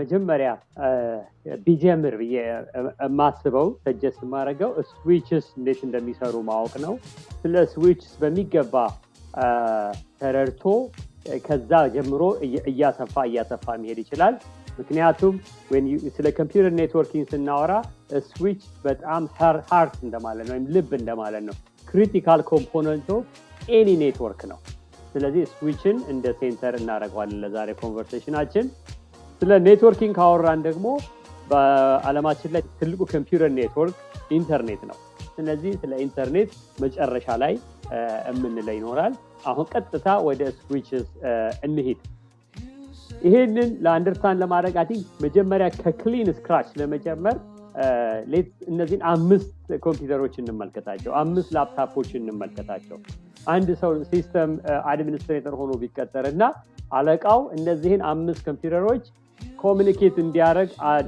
መጀመሪያ ቢጀምር ብዬ የማስበው suggest የማደርገው ስዊችስ እንዴት እንደሚሰሩ ማወቅ ነው። ስለ ስዊችስ በሚገባ ተረድቶ ከዛ ጀምሮ እያሰፋ እያሰፋ መሄድ ይችላል። ምክንያቱም ስለ ኮምፒውተር networking ስናወራ ስዊች በጣም heart እንደማለት ነው፣ ወይም ልብ እንደማለት ነው። critical component of any network ነው። ስለዚህ ስዊችን እንደ center እናደርገዋለን ለዛሬ conversation ኣችን። ስለ networking ካወራን ደግሞ በዓለማችን ላይ ትልቁ ኮምፒውተር ኔትወርክ ኢንተርኔት ነው። ስለዚህ ስለ ኢንተርኔት መጨረሻ ላይ የምንለው ይኖራል። አሁን ቀጥታ ወደ ስዊችስ እንሂድ። ይሄንን ለ understand ለማድረግ I መጀመሪያ ከ clean scratch ለመጀመር እነዚህን አምስት ኮምፒውተሮች እንመልከታቸው፣ አምስት ላፕታፖች እንመልከታቸው። አንድ ሰው system administrator ሆኖ ቢቀጠር እና አለቃው እነዚህን አምስት ኮምፒውተሮች communicate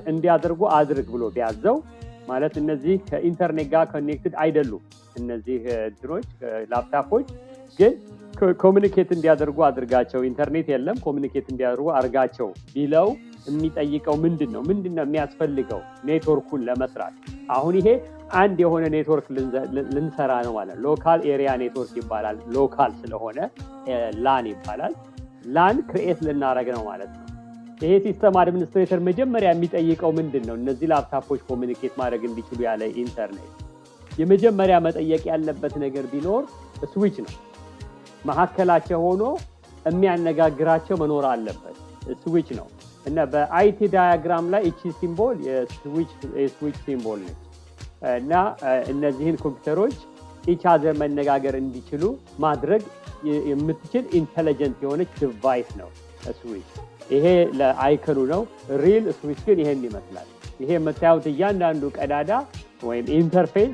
እንዲያደርጉ አድርግ ብሎ ቢያዘው ማለት እነዚህ ከኢንተርኔት ጋር connected አይደሉም። እነዚህን ላፕታፖች ግን communicate እንዲያደርጉ አድርጋቸው፣ ኢንተርኔት የለም communicate እንዲያደርጉ አድርጋቸው ቢለው የሚጠይቀው ምንድን ነው? ምንድን ነው የሚያስፈልገው ኔትወርኩን ለመስራት? አሁን ይሄ አንድ የሆነ ኔትወርክ ልንሰራ ነው ማለት ነው። local area network ይባላል። local ስለሆነ LAN ይባላል። LAN create ልናደርግ ነው ማለት ነው። ይሄ system administrator መጀመሪያ የሚጠይቀው ምንድን ነው? እነዚህ ላፕታፖች communicate ማድረግ እንዲችሉ ያለ ኢንተርኔት የመጀመሪያ መጠየቅ ያለበት ነገር ቢኖር ስዊች ነው። መካከላቸው ሆኖ የሚያነጋግራቸው መኖር አለበት። ስዊች ነው እና በ IT diagram ላይ እቺ symbol የ switch symbol ነች እና እነዚህን ኮምፒውተሮች ኢቻዘር መነጋገር እንዲችሉ ማድረግ የምትችል intelligent የሆነች device ነው ስዊች። ይሄ ለ icon ኡ ነው። real switch ግን ይሄን ይመስላል። ይሄ የምታዩት እያንዳንዱ ቀዳዳ ወይም interface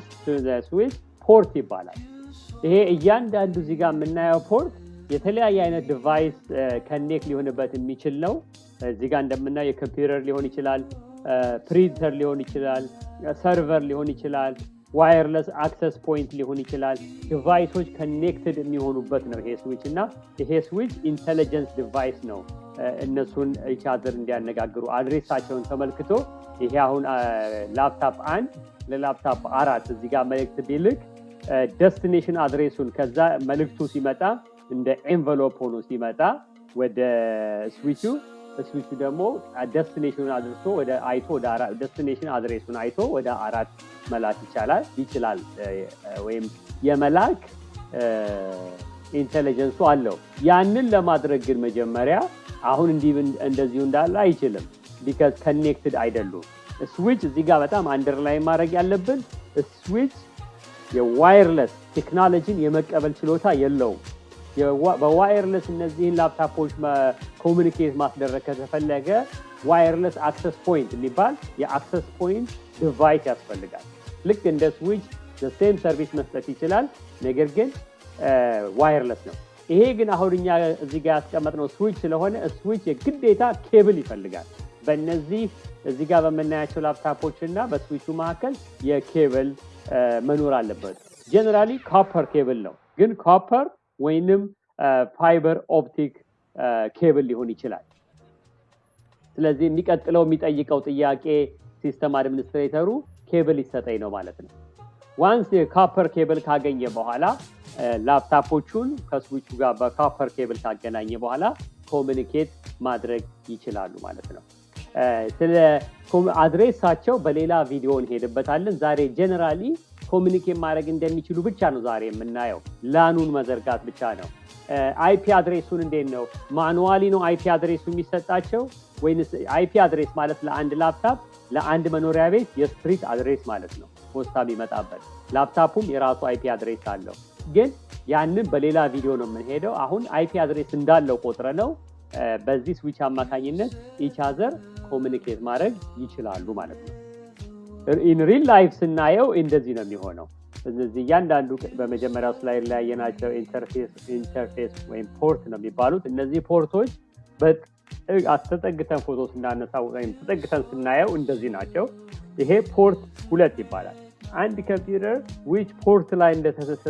switch port ይባላል። ይሄ እያንዳንዱ ጋር የምናየው port የተለያየ አይነት device connect ሊሆንበት የሚችል ነው። እዚህ ጋር እንደምናየው የኮምፒውተር ሊሆን ይችላል፣ ፕሪንተር ሊሆን ይችላል፣ server ሊሆን ይችላል፣ wireless access point ሊሆን ይችላል። device ኦች connected የሚሆኑበት ነው ይሄ ስዊች እና ይሄ switch intelligence device ነው። እነሱን ኢቻዘር እንዲያነጋግሩ address ኣቸውን ተመልክቶ ይሄ አሁን ላፕታፕ አንድ ለላፕታፕ አራት እዚህ ጋር መልእክት ቢልክ destination address ኡን ከዛ መልእክቱ ሲመጣ እንደ envelope ሆኖ ሲመጣ ወደ ስዊቹ ስዊቹ ደግሞ destination ኡን አድርሶ ወደ አይቶ destination address ኡን አይቶ ወደ አራት መላክ ይቻላል ይችላል ወይም የመላክ intelligence ኡ አለው። ያንን ለማድረግ ግን መጀመሪያ አሁን እንደዚሁ እንዳለ አይችልም። because connected አይደሉም። ስዊች እዚህ ጋር በጣም underline ማድረግ ያለብን switch የ wireless ቴክኖሎጂን የመቀበል ችሎታ የለውም። በ wireless እነዚህን ላፕታፖች communicate ማስደረግ ከተፈለገ wireless access point የሚባል የ access point device ያስፈልጋል። ልክ እንደ switch same service መስጠት ይችላል፣ ነገር ግን wireless ነው። ይሄ ግን አሁን እኛ እዚህ ጋር ያስቀመጥነው ስዊች ስለሆነ ስዊች የግዴታ ኬብል ይፈልጋል። በእነዚህ እዚህ ጋር በምናያቸው ላፕታፖች እና በስዊቹ መካከል የኬብል መኖር አለበት። generally copper ኬብል ነው፣ ግን copper ወይንም fiber optic cable ሊሆን ይችላል። ስለዚህ የሚቀጥለው የሚጠይቀው ጥያቄ system administrator ኡ ኬብል ይሰጠኝ ነው ማለት ነው። once የ copper ኬብል ካገኘ በኋላ ላፕታፖቹን ከስዊቹ ጋር በ copper ኬብል ካገናኘ በኋላ communicate ማድረግ ይችላሉ ማለት ነው። ስለ address ኣቸው በሌላ ቪዲዮ እንሄድበታለን። ዛሬ generally communicate ማድረግ እንደሚችሉ ብቻ ነው ዛሬ የምናየው። LAN ኡን መዘርጋት ብቻ ነው። IP address ኡን እንዴት ነው? manually ነው IP address ኡ የሚሰጣቸው ወይንስ IP address ማለት ለአንድ ላፕታፕ ለአንድ መኖሪያ ቤት የ street address ማለት ነው? ፖስታ የሚመጣበት ላፕታፑም የራሱ IP address አለው። ግን ያንን በሌላ ቪዲዮ ነው የምንሄደው። አሁን IP address እንዳለው ቆጥረን ነው በዚህ ስዊች አማካኝነት each other communicate ማድረግ ይችላሉ ማለት ነው in real life ስናየው እንደዚህ ነው የሚሆነው። እነዚህ እያንዳንዱ በመጀመሪያው slide ላይ ያየናቸው interface ወይም port ነው የሚባሉት። እነዚህ port ኦች ተጠግተን ፎቶ ስናነሳ ወይም ተጠግተን ስናየው እንደዚህ ናቸው። ይሄ port ሁለት ይባላል። አንድ ኮምፒውተር which port ላይ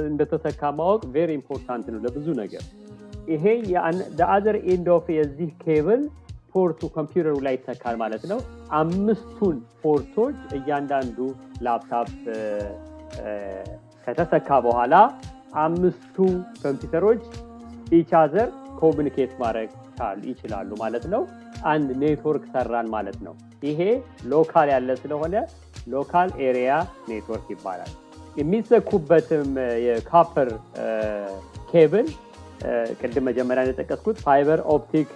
እንደተሰካ ማወቅ very important ነው ለብዙ ነገር። ይሄ other end of የዚህ cable port ኡ ኮምፒውተሩ ላይ ይሰካል ማለት ነው። አምስቱን port ኦች እያንዳንዱ ላፕታፕ ከተተካ በኋላ አምስቱ ኮምፒውተሮች each other communicate ማድረግ ይችላሉ ማለት ነው። አንድ ኔትወርክ ሰራን ማለት ነው። ይሄ local ያለ ስለሆነ local area network ይባላል። የሚሰኩበትም የ copper cable ቅድም መጀመሪያ እንደጠቀስኩት fiber optic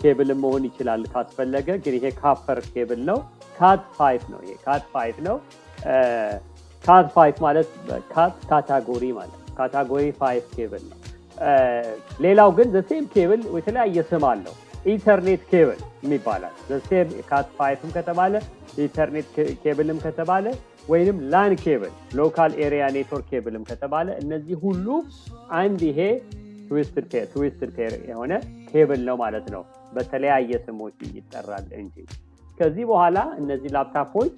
cable መሆን ይችላል ካስፈለገ። ግን ይሄ copper cable ነው። Cat 5 ነው። ይሄ Cat 5 ነው። Cat 5 ማለት Cat category ማለት category five cable ነው። ሌላው ግን the same cable የተለያየ ስም አለው። Ethernet cable ይባላል the same Cat 5 ም ከተባለ Ethernet cable ም ከተባለ ወይንም LAN cable local area network cable ም ከተባለ እነዚህ ሁሉ አንድ ይሄ twisted pair የሆነ ኬብል ነው ማለት ነው። በተለያየ ስሞች ይጠራል እንጂ ከዚህ በኋላ እነዚህ laptop ኦች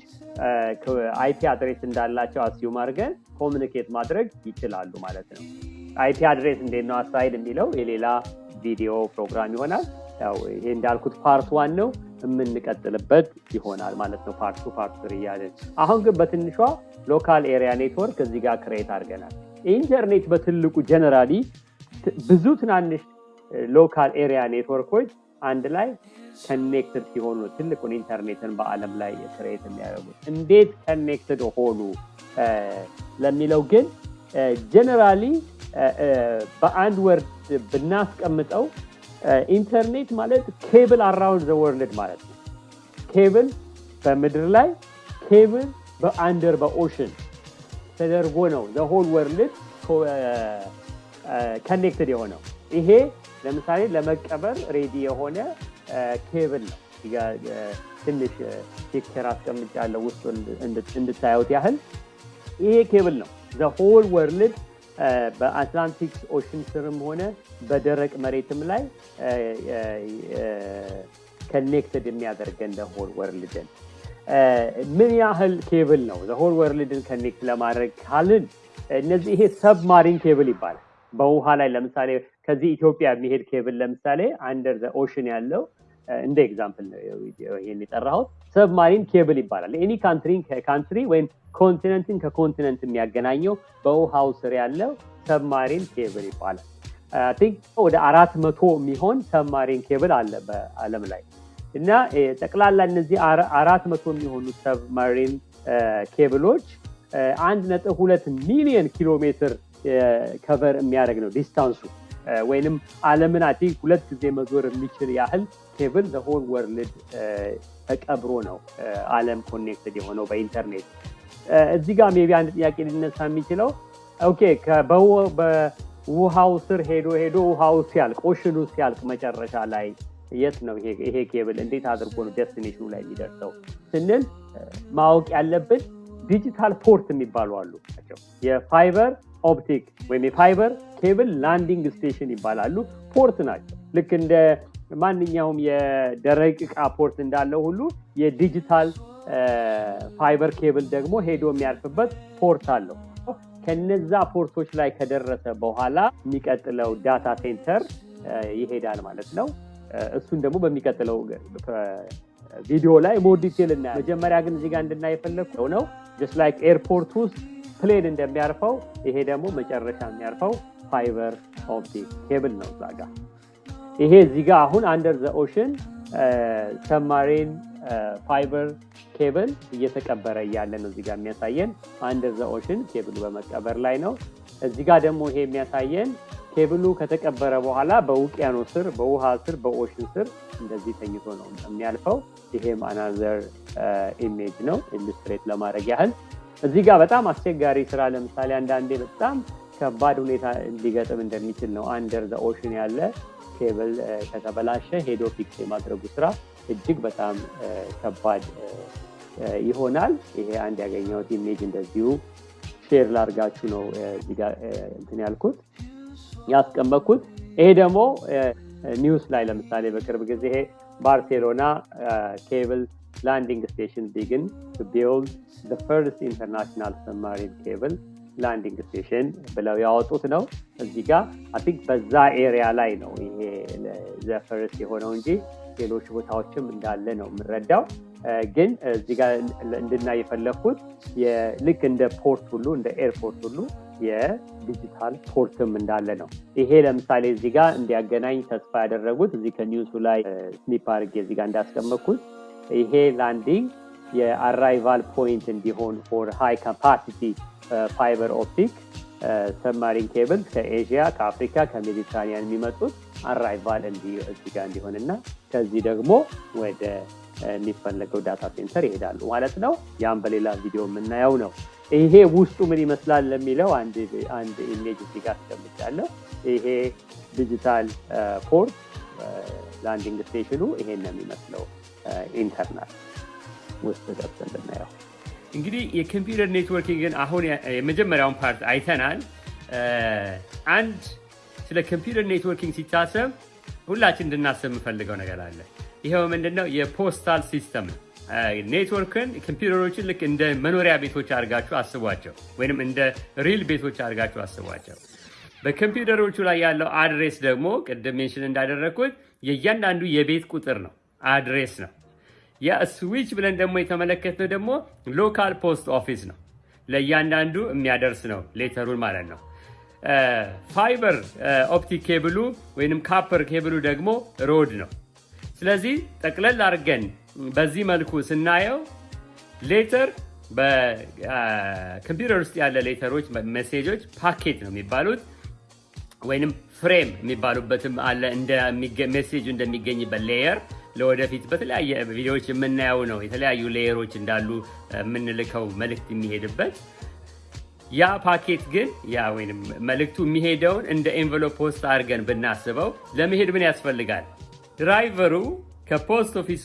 IP address እንዳላቸው assume አድርገን communicate ማድረግ ይችላሉ ማለት ነው። IP address እንዴት ነው አሳይድ የሚለው የሌላ ቪዲዮ ፕሮግራም ይሆናል። ያው ይሄ እንዳልኩት part one ነው የምንቀጥልበት ይሆናል ማለት ነው። part two part እያለን አሁን ግን በትንሿ local area network እዚህ ጋር create አድርገናል። ኢንተርኔት በትልቁ generally ብዙ ትናንሽ local area network ኦች አንድ ላይ connected ሲሆኑ ትልቁን ኢንተርኔትን በአለም ላይ create የሚያደርጉት እንዴት connected ሆኑ ለሚለው ግን generally በአንድ word ብናስቀምጠው ኢንተርኔት ማለት cable around the world ማለት ነው። ኬብል በምድር ላይ cable በ under በ ocean ተደርጎ ነው the whole world connected የሆነው። ይሄ ለምሳሌ ለመቀበር ready የሆነ ኬብል ነው። ትንሽ picture አስቀምጫለሁ ውስጡ እንድታዩት ያህል ይሄ ኬብል ነው the whole world በአትላንቲክ ocean ስርም ሆነ በደረቅ መሬትም ላይ connected የሚያደርገን the whole world ን ምን ያህል ኬብል ነው the whole world ን connect ለማድረግ ካልን እነዚህ ይሄ submarine cable ይባላል። በውሃ ላይ ለምሳሌ ከዚህ ኢትዮጵያ የሚሄድ ኬብል ለምሳሌ under the ocean ያለው እንደ example ይህን የጠራሁት submarine cable ይባላል። any country ን ከ country ወይም continent ን ከ continent የሚያገናኘው በውሃው ስር ያለው submarine cable ይባላል። think ወደ አራት መቶ የሚሆን submarine cable አለ በአለም ላይ እና ጠቅላላ እነዚህ አራት መቶ የሚሆኑ submarine cable ኦች አንድ ነጥብ ሁለት ሚሊዮን ኪሎ ሜትር cover የሚያደርግ ነው distance ኡ ወይንም አለምን ሰላሳ ሁለት ጊዜ መዞር የሚችል ያህል cable the whole world ተቀብሮ ነው አለም connected የሆነው በኢንተርኔት። እዚህ ጋር maybe አንድ ጥያቄ ሊነሳ የሚችለው okay በውሃው ስር ሄዶ ሄዶ ውሃው ሲያልቅ ocean ኑ ሲያልቅ መጨረሻ ላይ የት ነው ይሄ ኬብል እንዴት አድርጎ ነው destination ኑ ላይ የሚደርሰው ስንል ማወቅ ያለብን digital port የሚባሉ አሉ የ fiber optic ወይም የ fiber cable landing station ይባላሉ። port ናቸው። ልክ እንደ ማንኛውም የደረቅ ዕቃ port እንዳለው ሁሉ የ digital fiber cable ደግሞ ሄዶ የሚያርፍበት port አለው። ከነዛ port ኦች ላይ ከደረሰ በኋላ የሚቀጥለው data center ይሄዳል ማለት ነው። እሱን ደግሞ በሚቀጥለው ቪዲዮ ላይ more detail እናያለን። መጀመሪያ ግን እዚህ ጋር እንድናይ የፈለግኩት ነው just like airport ውስጥ plane እንደሚያርፈው ይሄ ደግሞ መጨረሻ የሚያርፈው fiber optic cable ነው እዛ ጋር። ይሄ እዚህ ጋር አሁን under the ocean submarine fiber cable እየተቀበረ እያለ ነው እዚህ ጋር የሚያሳየን። under the ocean cable ኡ በመቀበር ላይ ነው። እዚህ ጋር ደግሞ ይሄ የሚያሳየን ኬብሉ ከተቀበረ በኋላ በውቅያኖስ ስር፣ በውሃ ስር፣ በ ocean ስር እንደዚህ ተኝቶ ነው የሚያልፈው። ይሄም another image ነው illustrate ለማድረግ ያህል እዚህ ጋር በጣም አስቸጋሪ ስራ ለምሳሌ አንዳንዴ በጣም ከባድ ሁኔታ ሊገጥም እንደሚችል ነው። under the ocean ያለ ኬብል ከተበላሸ ሄዶ fix የማድረጉ ስራ እጅግ በጣም ከባድ ይሆናል። ይሄ አንድ ያገኘሁት image እንደዚሁ share ላርጋችሁ ነው እንትን ያልኩት ያስቀመጥኩት። ይሄ ደግሞ news ላይ ለምሳሌ በቅርብ ጊዜ ይሄ ባርሴሎና cable landing station begin build first international submarine cable landing station ብለው ያወጡት ነው። እዚህ ጋር በዛ area ላይ ነው ይሄ the first የሆነው እንጂ ሌሎች ቦታዎችም እንዳለ ነው የምንረዳው። ግን እዚህ ጋር እንድናይ የፈለግኩት ልክ እንደ port ሁሉ እንደ ኤርፖርት ሁሉ የ digital port ም እንዳለ ነው። ይሄ ለምሳሌ እዚህ ጋር እንዲያገናኝ ተስፋ ያደረጉት እዚህ ከ news ኡ ላይ snip አድርጌ እዚህ ጋር እንዳስቀመጥኩት ይሄ landing የ arrival point እንዲሆን for high capacity fiber optic submarine cables ከኤዥያ፣ ከአፍሪካ፣ ከሜዲትራኒያን የሚመጡት arrival እዚህ ጋር እንዲሆን እና ከዚህ ደግሞ ወደ የሚፈለገው data center ይሄዳሉ ማለት ነው። ያም በሌላ ቪዲዮ የምናየው ነው። ይሄ ውስጡ ምን ይመስላል ለሚለው አንድ image እዚህ ጋር አስቀምጫለሁ። ይሄ digital port landing station ኑ ይሄን ነው የሚመስለው internal ውስጥ ገብተን ብናየው እንግዲህ የኮምፒውተር networking ን አሁን የመጀመሪያውን part አይተናል። አንድ ስለ ኮምፒውተር networking ሲታሰብ ሁላችን እንድናስብ የምፈልገው ነገር አለ። ይኸው ምንድነው? የ postal system ነው። ኔትወርክን ኮምፒውተሮችን ልክ እንደ መኖሪያ ቤቶች አድርጋችሁ አስቧቸው፣ ወይም እንደ real ቤቶች አድርጋችሁ አስቧቸው። በኮምፒውተሮቹ ላይ ያለው address ደግሞ ቅድም mention እንዳደረግኩት የእያንዳንዱ የቤት ቁጥር ነው፣ address ነው። ያ ብለን ደግሞ የተመለከትነው ደግሞ local post office ነው። ለእያንዳንዱ የሚያደርስ ነው letter ኡን ማለት ነው። fiber optic cable ኡ ወይም copper cable ኡ ደግሞ road ነው። ስለዚህ ጠቅለል አድርገን በዚህ መልኩ ስናየው letter በኮምፒውተር ውስጥ ያለ letter ኦች message ኦች packet ነው የሚባሉት ወይንም frame የሚባሉበትም አለ። message ኡ እንደሚገኝበት layer ለወደፊት በተለያየ ቪዲዮዎች የምናየው ነው። የተለያዩ layer ኦች እንዳሉ የምንልከው መልእክት የሚሄድበት ያ ፓኬት ግን ያ ወይም መልእክቱ የሚሄደውን እንደ envelope post አድርገን ብናስበው ለመሄድ ምን ያስፈልጋል? driver ኡ ከ post office ኡ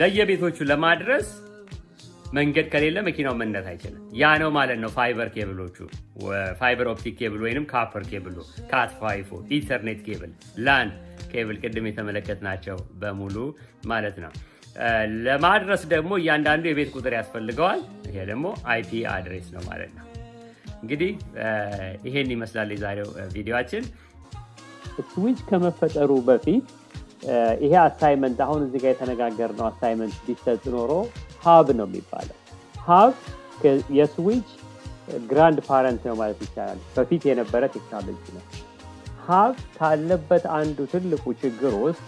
ለየቤቶቹ ለማድረስ መንገድ ከሌለ መኪናው መንዳት አይችልም። ያ ነው ማለት ነው fiber cable ኦቹ፣ fiber optic cable ወይም copper cable ኡ፣ cat five ኦ፣ ethernet cable፣ LAN cable ቅድም የተመለከትናቸው በሙሉ ማለት ነው። ለማድረስ ደግሞ እያንዳንዱ የቤት ቁጥር ያስፈልገዋል። ይሄ ደግሞ IP address ነው ማለት ነው። እንግዲህ ይሄን ይመስላል የዛሬው ቪዲዮችን። ስዊች ከመፈጠሩ በፊት ይሄ assignment አሁን እዚህ ጋር የተነጋገርነው assignment ቢሰጥ ኖሮ hub ነው የሚባለው። hub የ switch grandparent ነው ማለት ይቻላል። በፊት የነበረ ቴክኖሎጂ ነው። hub ካለበት አንዱ ትልቁ ችግር ውስጥ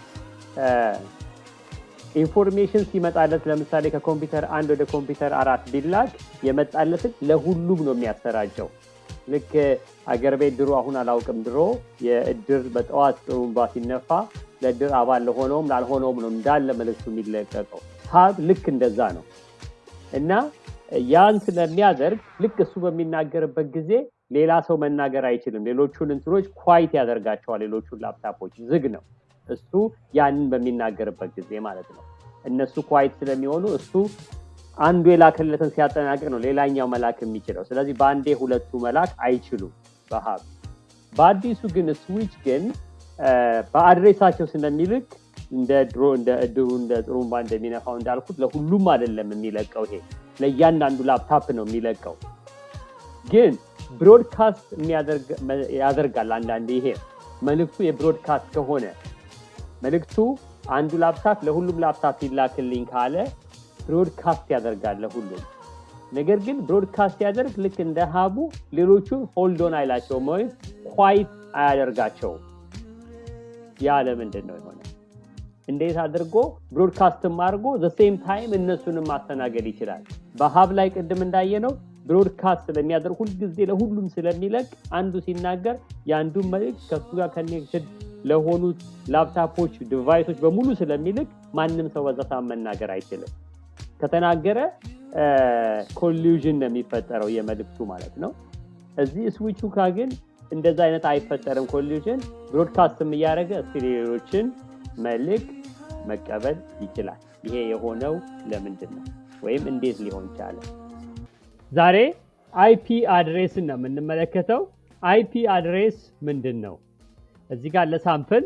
information ሲመጣለት ለምሳሌ ከኮምፒውተር አንድ ወደ ኮምፒውተር አራት ቢላክ የመጣለትን ለሁሉም ነው የሚያሰራጨው። ልክ አገር ቤት ድሮ አሁን አላውቅም፣ ድሮ የእድር በጠዋት ጥሩምባ ሲነፋ ለእድር አባል ለሆነውም ላልሆነውም ነው እንዳለ መልዕክቱ የሚለቀቀው። hub ልክ እንደዛ ነው እና ያን ስለሚያደርግ ልክ እሱ በሚናገርበት ጊዜ ሌላ ሰው መናገር አይችልም። ሌሎቹን እንትኖች quiet ያደርጋቸዋል። ሌሎቹን ላፕታፖች ዝግ ነው እሱ ያንን በሚናገርበት ጊዜ ማለት ነው። እነሱ quiet ስለሚሆኑ እሱ አንዱ የላከለትን ሲያጠናቅቅ ነው ሌላኛው መላክ የሚችለው። ስለዚህ በአንዴ ሁለቱ መላክ አይችሉም በ hub። በአዲሱ ግን ስዊች ግን በ address ኣቸው ስለሚልክ እንደ ድሮ እንደ እድሩ እንደ ጥሩምባ እንደሚነፋው እንዳልኩት ለሁሉም አይደለም የሚለቀው። ይሄ ለእያንዳንዱ ላፕታፕ ነው የሚለቀው። ግን broadcast ያደርጋል። አንዳንድ ይሄ መልእክቱ የ broadcast ከሆነ መልእክቱ አንዱ ላፕታፕ ለሁሉም ላፕታፕ ይላክልኝ ካለ broadcast ያደርጋል ለሁሉም። ነገር ግን broadcast ያደርግ ልክ እንደ hub ኡ ሌሎቹን hold on አይላቸውም ወይም quiet አያደርጋቸውም። ያ ለምንድን ነው የሆነ? እንዴት አድርጎ broadcast ም አድርጎ the same time እነሱንም ማስተናገድ ይችላል። በ hub ላይ ቅድም እንዳየነው broadcast ስለሚያደርግ ሁልጊዜ ለሁሉም ስለሚለቅ አንዱ ሲናገር የአንዱን መልእክት ከሱ ጋር connected ለሆኑት laptop ኦች device ኦች በሙሉ ስለሚልክ ማንም ሰው በዛ መናገር አይችልም። ከተናገረ collision ነው የሚፈጠረው የመልእክቱ ማለት ነው። እዚህ ስዊቹ ካ ግን እንደዛ አይነት አይፈጠርም collision። broadcast ም እያደረገ እስኪ ሌሎችን መልእክት መቀበል ይችላል። ይሄ የሆነው ለምንድን ነው ወይም እንዴት ሊሆን ቻለ? ዛሬ IP address ን ነው የምንመለከተው። IP address ምንድን ነው? እዚህ ጋር ለ sample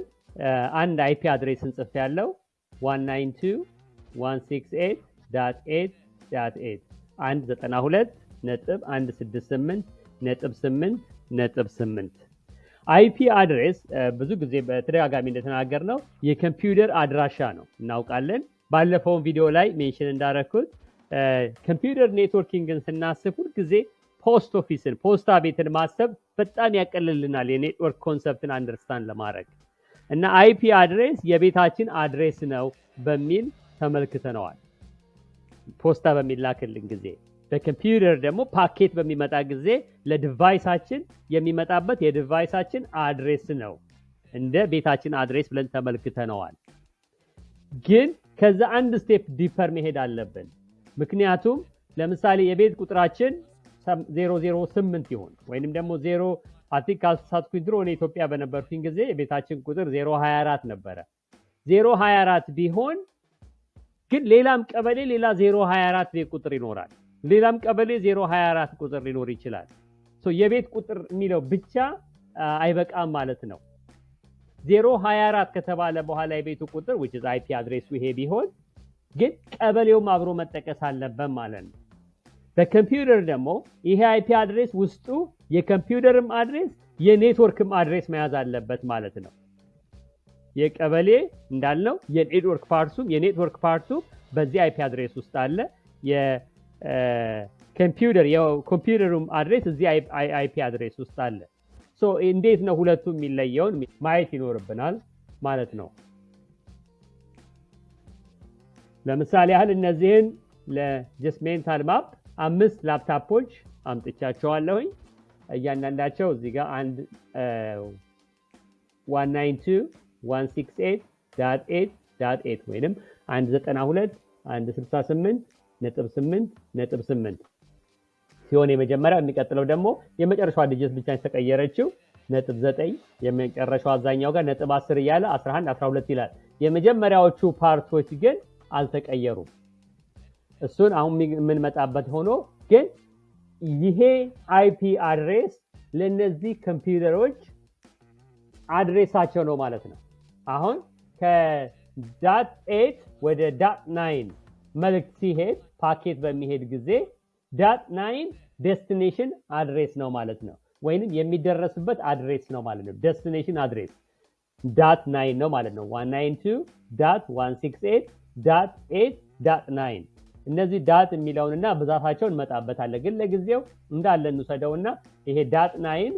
አንድ IP address እንጽፍ ያለው 192.168.8.8 192 ነጥብ 168 ነጥብ 8 ነጥብ 8 IP address ብዙ ጊዜ በተደጋጋሚ እንደተናገር ነው የኮምፒውተር አድራሻ ነው እናውቃለን። ባለፈውን ቪዲዮ ላይ mention እንዳረኩት computer networking ን ስናስብ ሁልጊዜ post office ን ፖስታ ቤትን ማሰብ በጣም ያቀልልናል የ network concept ን understand ለማድረግ እና IP address የቤታችን address ነው በሚል ተመልክተነዋል። ፖስታ በሚላክልን ጊዜ በኮምፒውተር ደግሞ ፓኬት በሚመጣ ጊዜ ለ device ኣችን የሚመጣበት የ device ኣችን address ነው እንደ ቤታችን address ብለን ተመልክተነዋል። ግን ከዛ አንድ step deeper መሄድ አለብን። ምክንያቱም ለምሳሌ የቤት ቁጥራችን 008 ይሁን ወይንም ደግሞ 0 አቲክ ካልተሳትኩኝ ድሮ እኔ ኢትዮጵያ በነበርኩኝ ጊዜ የቤታችን ቁጥር 024 ነበረ። 024 ቢሆን ግን ሌላም ቀበሌ ሌላ 024 ቤት ቁጥር ይኖራል። ሌላም ቀበሌ 024 ቁጥር ሊኖር ይችላል። የቤት ቁጥር የሚለው ብቻ አይበቃም ማለት ነው። 024 ከተባለ በኋላ የቤቱ ቁጥር which is IP address ኡ ይሄ ቢሆን ግን ቀበሌውም አብሮ መጠቀስ አለበት ማለት ነው። በኮምፒውተር ደግሞ ይሄ IP address ውስጡ የኮምፒውተርም address የ network ም address መያዝ አለበት ማለት ነው። የቀበሌ እንዳልነው የኔትወርክ ፓርቱም የኔትወርክ ፓርቱም በዚህ IP address ውስጥ አለ። የኮምፒውተር የኮምፒውተሩም address እዚህ IP address ውስጥ አለ። እንዴት ነው ሁለቱ የሚለየውን ማየት ይኖርብናል ማለት ነው። ለምሳሌ ያህል እነዚህን ለ just mental map አምስት ላፕታፖች አምጥቻቸዋለሁኝ። እያንዳንዳቸው እዚህ ጋር አንድ 192.168.8 ወይንም 192 168 ነጥብ 8 ነጥብ 8 ሲሆን የመጀመሪያው የሚቀጥለው ደግሞ የመጨረሻዋ digit ብቻ የተቀየረችው ነጥብ 9 የመጨረሻው አዛኛው ጋር ነጥብ 10 እያለ 11 12 ይላል። የመጀመሪያዎቹ part ኦች ግን አልተቀየሩም። እሱን አሁን የምንመጣበት ሆኖ ግን ይሄ IP address ለእነዚህ ኮምፒውተሮች address ኣቸው ነው ማለት ነው። አሁን ከ dot eight ወደ dot nine መልእክት ሲሄድ ፓኬት በሚሄድ ጊዜ dot nine destination address ነው ማለት ነው። ወይንም የሚደረስበት address ነው ማለት ነው። destination address dot nine ነው ማለት ነው። 192 dot 168 dot 8 dot nine እነዚህ dot የሚለውንና ብዛታቸውን እንመጣበታለን። ግን ለጊዜው እንዳለ እንውሰደውና ይሄ dot nine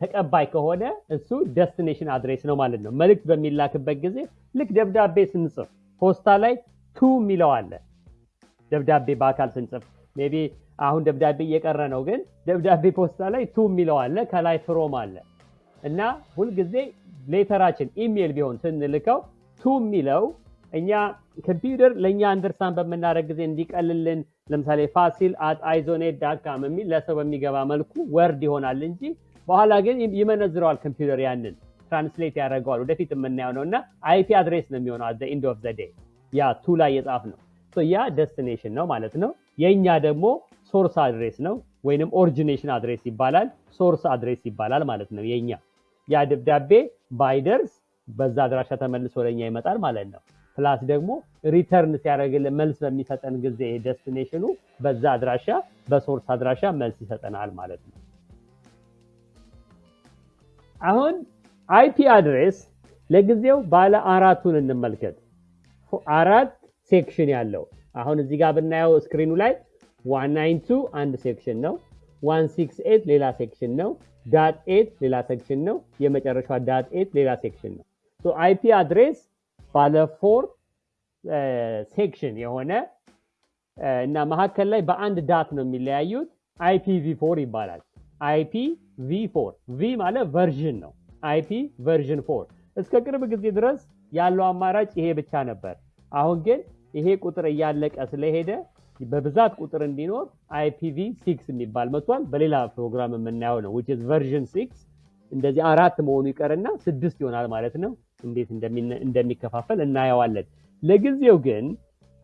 ተቀባይ ከሆነ እሱ destination address ነው ማለት ነው። መልእክት በሚላክበት ጊዜ ልክ ደብዳቤ ስንጽፍ ፖስታ ላይ to የሚለው አለ። ደብዳቤ በአካል ስንጽፍ maybe አሁን ደብዳቤ እየቀረ ነው፣ ግን ደብዳቤ ፖስታ ላይ to የሚለው አለ፣ ከላይ from አለ እና ሁልጊዜ letter ኣችን email ቢሆን ስንልከው to የሚለው እኛ ኮምፒውተር ለእኛ understand በምናደርግ ጊዜ እንዲቀልልን ለምሳሌ ፋሲል at አይዞኔት dot com የሚል ለሰው በሚገባ መልኩ word ይሆናል እንጂ በኋላ ግን ይመነዝረዋል ኮምፒውተር ያንን translate ያደርገዋል። ወደፊት የምናየው ነው እና IP address ነው የሚሆነው at end of the ያ to ላይ የጻፍ ነው። ያ destination ነው ማለት ነው። የእኛ ደግሞ source address ነው ወይንም origination address ይባላል፣ source address ይባላል ማለት ነው። የእኛ ያ ደብዳቤ ባይደርስ በዛ አድራሻ ተመልሶ ወደኛ ይመጣል ማለት ነው። plus ደግሞ return ሲያደርግልን መልስ በሚሰጠን ጊዜ destination ኡ በዛ አድራሻ በ source አድራሻ መልስ ይሰጠናል ማለት ነው። አሁን IP address ለጊዜው ባለ አራቱን እንመልከት። አራት section ያለው አሁን እዚህ ጋር ብናየው screen ኡ ላይ 192 አንድ section ነው። 168 ሌላ section ነው። dot eight ሌላ section ነው። የመጨረሻ dot eight ሌላ section ነው። IP address ባለ four section የሆነ እና መካከል ላይ በአንድ dot ነው የሚለያዩት። IPv four ይባላል። IP v four v ማለት version ነው። IP version four እስከ ቅርብ ጊዜ ድረስ ያለው አማራጭ ይሄ ብቻ ነበር። አሁን ግን ይሄ ቁጥር እያለቀ ስለሄደ በብዛት ቁጥር እንዲኖር IPv six የሚባል መጥቷል። በሌላ ፕሮግራም የምናየው ነው is version ሲክስ እንደዚህ አራት መሆኑ ይቀርና ስድስት ይሆናል ማለት ነው። እንዴት እንደሚከፋፈል እናየዋለን። ለጊዜው ግን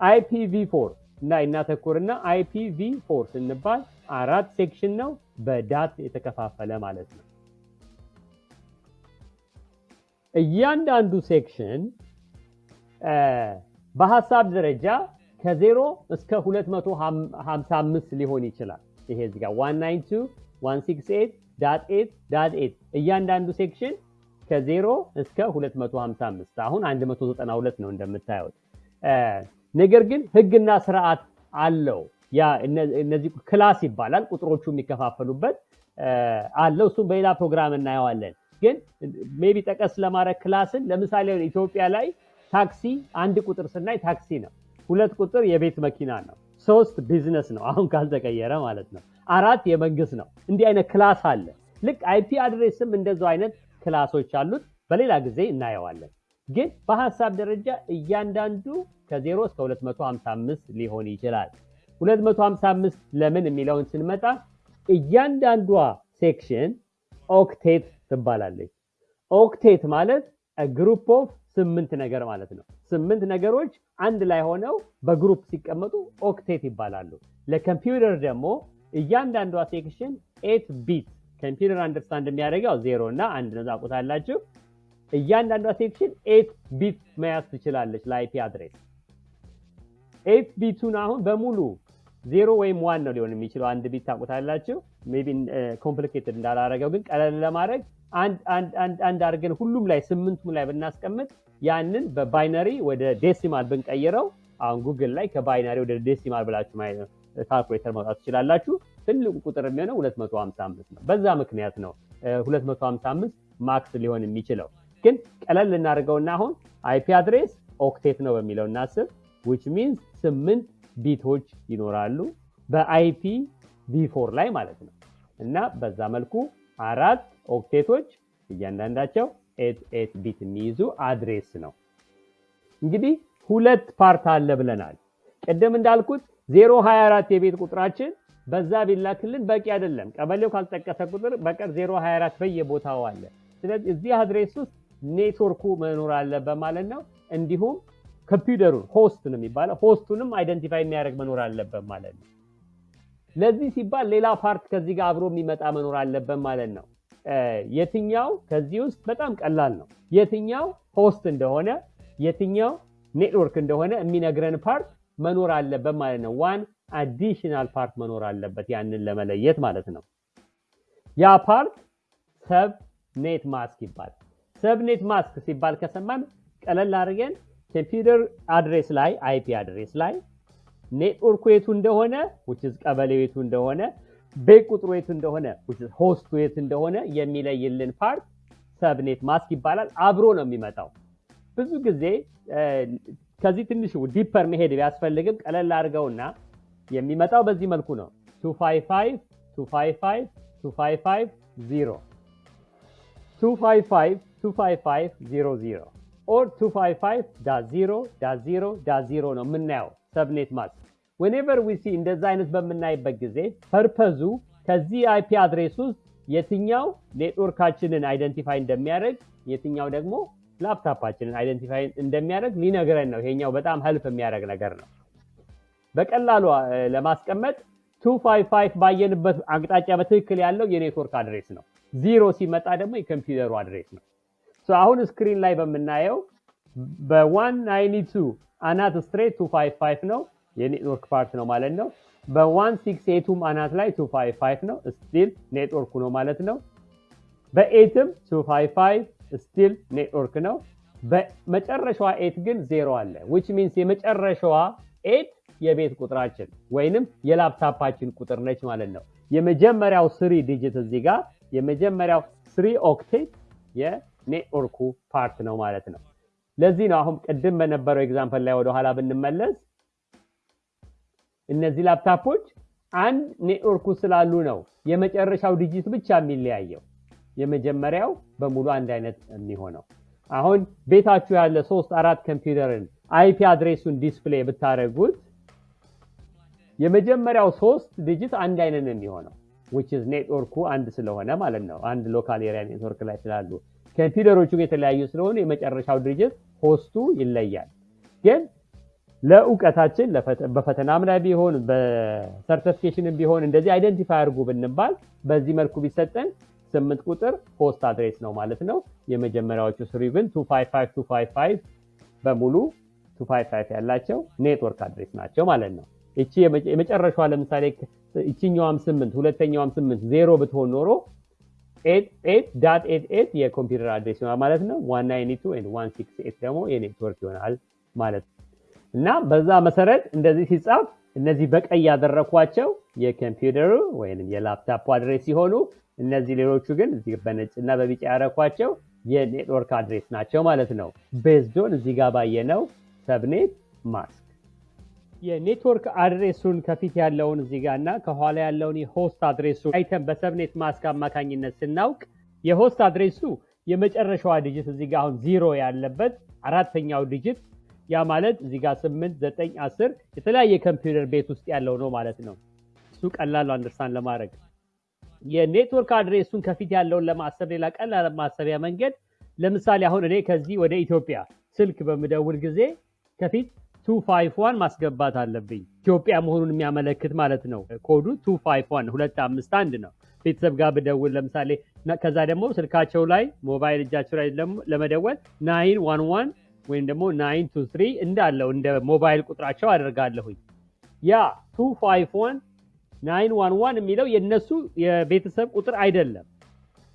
IPv four እና እናተኩርና IPv four ስንባል አራት section ነው በ dot የተከፋፈለ ማለት ነው። እያንዳንዱ section በሀሳብ ደረጃ ከዜሮ እስከ 255 ሊሆን ይችላል። ይሄ እዚህ ጋር 192 168 dot eight dot eight እያንዳንዱ section ከዜሮ እስከ 255 አሁን 192 ነው እንደምታዩት። ነገር ግን ህግና ስርዓት አለው። ያ እነዚህ class ይባላል ቁጥሮቹ የሚከፋፈሉበት አለው። እሱም በሌላ ፕሮግራም እናየዋለን። ግን maybe ጠቀስ ለማድረግ class ን ለምሳሌ ኢትዮጵያ ላይ ታክሲ አንድ ቁጥር ስናይ ታክሲ ነው። ሁለት ቁጥር የቤት መኪና ነው። ሶስት ቢዝነስ ነው፣ አሁን ካልተቀየረ ማለት ነው። አራት የመንግስት ነው። እንዲህ አይነት class አለ። ልክ IP address ም እንደዛው አይነት class ኦች አሉት። በሌላ ጊዜ እናየዋለን። ግን በሀሳብ ደረጃ እያንዳንዱ ከ0 እስከ 255 ሊሆን ይችላል። 255 ለምን የሚለውን ስንመጣ እያንዳንዷ section octet ትባላለች። octet ማለት group of ስምንት ነገር ማለት ነው። ስምንት ነገሮች አንድ ላይ ሆነው በ group ሲቀመጡ octet ይባላሉ። ለኮምፒውተር ደግሞ እያንዳንዷ section eight bit ኮምፒውተር understand የሚያደርገው ዜሮ እና አንድ ነው ታውቁታላችሁ። እያንዳንዷ section eight bit መያዝ ትችላለች ለ IP address። eight bit ኡን አሁን በሙሉ ዜሮ ወይም one ነው ሊሆን የሚችለው አንድ bit ታውቁታላችሁ። maybe complicated እንዳላረገው ግን ቀለል ለማድረግ አንድ አድርገን ሁሉም ላይ ስምንቱም ላይ ብናስቀምጥ ያንን በ binary ወደ decimal ብንቀይረው አሁን ጉግል ላይ ከ binary ወደ decimal ብላችሁ ካልኩሌተር ማውጣት ትችላላችሁ። ትልቁ ቁጥር የሚሆነው 255 ነው። በዛ ምክንያት ነው 255 max ሊሆን የሚችለው። ግን ቀለል እናደርገውና አሁን IP address octet ነው በሚለው እናስብ። which means ስምንት bit ኦች ይኖራሉ በ IPv4 ላይ ማለት ነው። እና በዛ መልኩ አራት octet ኦች እያንዳንዳቸው eight eight bit የሚይዙ address ነው። እንግዲህ ሁለት part አለ ብለናል። ቅድም እንዳልኩት 024 የቤት ቁጥራችን በዛ ቢላክልን በቂ አይደለም። ቀበሌው ካልጠቀሰ ቁጥር በቀር 024 በየቦታው አለ። ስለዚህ እዚህ address ውስጥ ኔትወርኩ መኖር አለበት ማለት ነው። እንዲሁም ኮምፒውተሩን host ነው የሚባለው host ኡንም identify የሚያደርግ መኖር አለበት ማለት ነው። ለዚህ ሲባል ሌላ part ከዚህ ጋር አብሮ የሚመጣ መኖር አለበት ማለት ነው። የትኛው ከዚህ ውስጥ በጣም ቀላል ነው። የትኛው host እንደሆነ የትኛው ኔትወርክ እንደሆነ የሚነግረን part መኖር አለበት ማለት ነው። one additional part መኖር አለበት ያንን ለመለየት ማለት ነው። ያ part subnet mask ይባላል። subnet mask ሲባል ከሰማን ቀለል አድርገን ኮምፒውተር address ላይ IP address ላይ ኔትወርኩ የቱ እንደሆነ ቀበሌው የቱ እንደሆነ ቤት ቁጥሩ የቱ እንደሆነ host ኡ የት እንደሆነ የሚለይልን part subnet mask ይባላል። አብሮ ነው የሚመጣው። ብዙ ጊዜ ከዚህ ትንሽ deeper መሄድ ቢያስፈልግም ቀለል እናደርገውና የሚመጣው በዚህ መልኩ ነው። 255 255 255 0 255 255 00 or 255 dot 0 dot 0 dot 0 ነው የምናየው subnet mask whenever we see እንደዛ አይነት በምናይበት ጊዜ purpose ኡ ከዚህ IP address ውስጥ የትኛው network አችንን identify እንደሚያደርግ የትኛው ደግሞ laptop አችንን identify እንደሚያደርግ ሊነግረን ነው። ይሄኛው በጣም help የሚያደርግ ነገር ነው። በቀላሉ ለማስቀመጥ 255 ባየንበት አቅጣጫ በትክክል ያለው የ network address ነው። ዚሮ ሲመጣ ደግሞ የኮምፒውተሩ address ነው። አሁን screen ላይ በምናየው በ192 አናት straight 255 ነው የ network part ነው ማለት ነው። በ168ቱም አናት ላይ 255 ነው still network ኡ ነው ማለት ነው። በ eight ም 255 still network ነው። በመጨረሻዋ eight ግን ዜሮ አለ which means የመጨረሻዋ eight የቤት ቁጥራችን ወይንም የላፕታፓችን ቁጥር ነች ማለት ነው። የመጀመሪያው three digit እዚህ ጋር የመጀመሪያው three octet የ network ኡ part ነው ማለት ነው። ለዚህ ነው አሁን ቅድም በነበረው example ላይ ወደኋላ ብንመለስ እነዚህ ላፕታፖች አንድ ኔትወርኩ ስላሉ ነው የመጨረሻው digit ብቻ የሚለያየው። የመጀመሪያው በሙሉ አንድ አይነት የሚሆነው። አሁን ቤታችሁ ያለ ሶስት አራት ኮምፒውተርን IP address ኡን display ብታደርጉት የመጀመሪያው ሶስት digit አንድ አይነት ነው የሚሆነው which network ኡ አንድ ስለሆነ ማለት ነው። አንድ local area network ላይ ስላሉ ኮምፒውተሮቹ የተለያዩ ስለሆኑ የመጨረሻው digit host ኡ ይለያል። ግን ለእውቀታችን በፈተናም ላይ ቢሆን በ certification ም ቢሆን እንደዚህ identify አድርጉ ብንባል በዚህ መልኩ ቢሰጠን ስምንት ቁጥር host address ነው ማለት ነው። የመጀመሪያዎቹ three ግን 255255 በሙሉ 255 ያላቸው network address ናቸው ማለት ነው። እቺ የመጨረሻዋ ለምሳሌ እቺኛዋም ስምንት ሁለተኛዋም ስምንት ዜሮ ብትሆን ኖሮ that eight eight የኮምፒውተር address ይሆናል ማለት ነው። one ninety two one six eight ደግሞ የኔትወርክ ይሆናል ማለት ነው። እና በዛ መሰረት እንደዚህ ሲጻፍ እነዚህ በቀይ ያደረኳቸው የኮምፒውተሩ ወይም የ laptop address ሲሆኑ እነዚህ ሌሎቹ ግን እዚህ በነጭ እና በቢጫ ያረኳቸው የ network address ናቸው ማለት ነው። based on እዚህ ጋር ባየነው subnet mask የ network address ኡን ከፊት ያለውን እዚህ ጋር እና ከኋላ ያለውን የ host address ኡ አይተን በ subnet mask አማካኝነት ስናውቅ የ host address ኡ የመጨረሻዋ digit እዚህ ጋር አሁን ዚሮ ያለበት አራተኛው digit ያ ማለት እዚህ ጋር ስምንት ዘጠኝ አስር የተለያየ ኮምፒውተር ቤት ውስጥ ያለው ነው ማለት ነው። እሱ ቀላሉ understand ለማድረግ የ network address ኡን ከፊት ያለውን ለማሰብ ሌላ ቀላል ማሰቢያ መንገድ ለምሳሌ አሁን እኔ ከዚህ ወደ ኢትዮጵያ ስልክ በምደውል ጊዜ ከፊት two five one ማስገባት አለብኝ። ኢትዮጵያ መሆኑን የሚያመለክት ማለት ነው። ኮዱ two five one ሁለት አምስት አንድ ነው። ቤተሰብ ጋር ብደውል ለምሳሌ ከዛ ደግሞ ስልካቸው ላይ ሞባይል እጃቸው ላይ ለመደወል nine one one ወይም ደግሞ nine two three እንዳለው እንደ ሞባይል ቁጥራቸው አደርጋለሁኝ። ያ two five one nine one one የሚለው የእነሱ የቤተሰብ ቁጥር አይደለም፣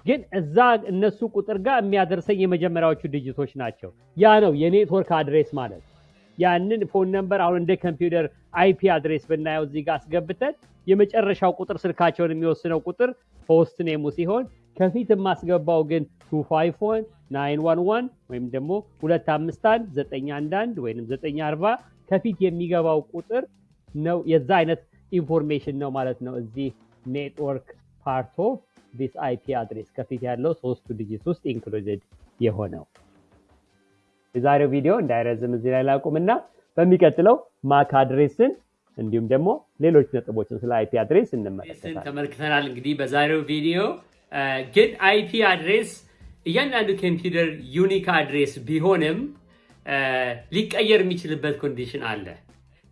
ግን እዛ እነሱ ቁጥር ጋር የሚያደርሰኝ የመጀመሪያዎቹ digit ኦች ናቸው። ያ ነው የ network address ማለት። ያንን phone number አሁን እንደ ኮምፒውተር IP address ብናየው እዚህ ጋር አስገብተን የመጨረሻው ቁጥር ስልካቸውን የሚወስነው ቁጥር host name ኡ ሲሆን ከፊት የማስገባው ግን 251 911 ወይም ደግሞ 251 911 ወይም 940 ከፊት የሚገባው ቁጥር ነው። የዛ አይነት information ነው ማለት ነው። እዚህ network part of this IP address ከፊት ያለው ሶስቱ digit ውስጥ included የሆነው። የዛሬው ቪዲዮ እንዳይረዝም እዚህ ላይ ላቁምና በሚቀጥለው MAC address ን እንዲሁም ደግሞ ሌሎች ነጥቦችን ስለ IP address እንመለከታለን። ተመልክተናል። እንግዲህ በዛሬው ቪዲዮ ግን IP address እያንዳንዱ ኮምፒውተር unique address ቢሆንም ሊቀየር የሚችልበት condition አለ።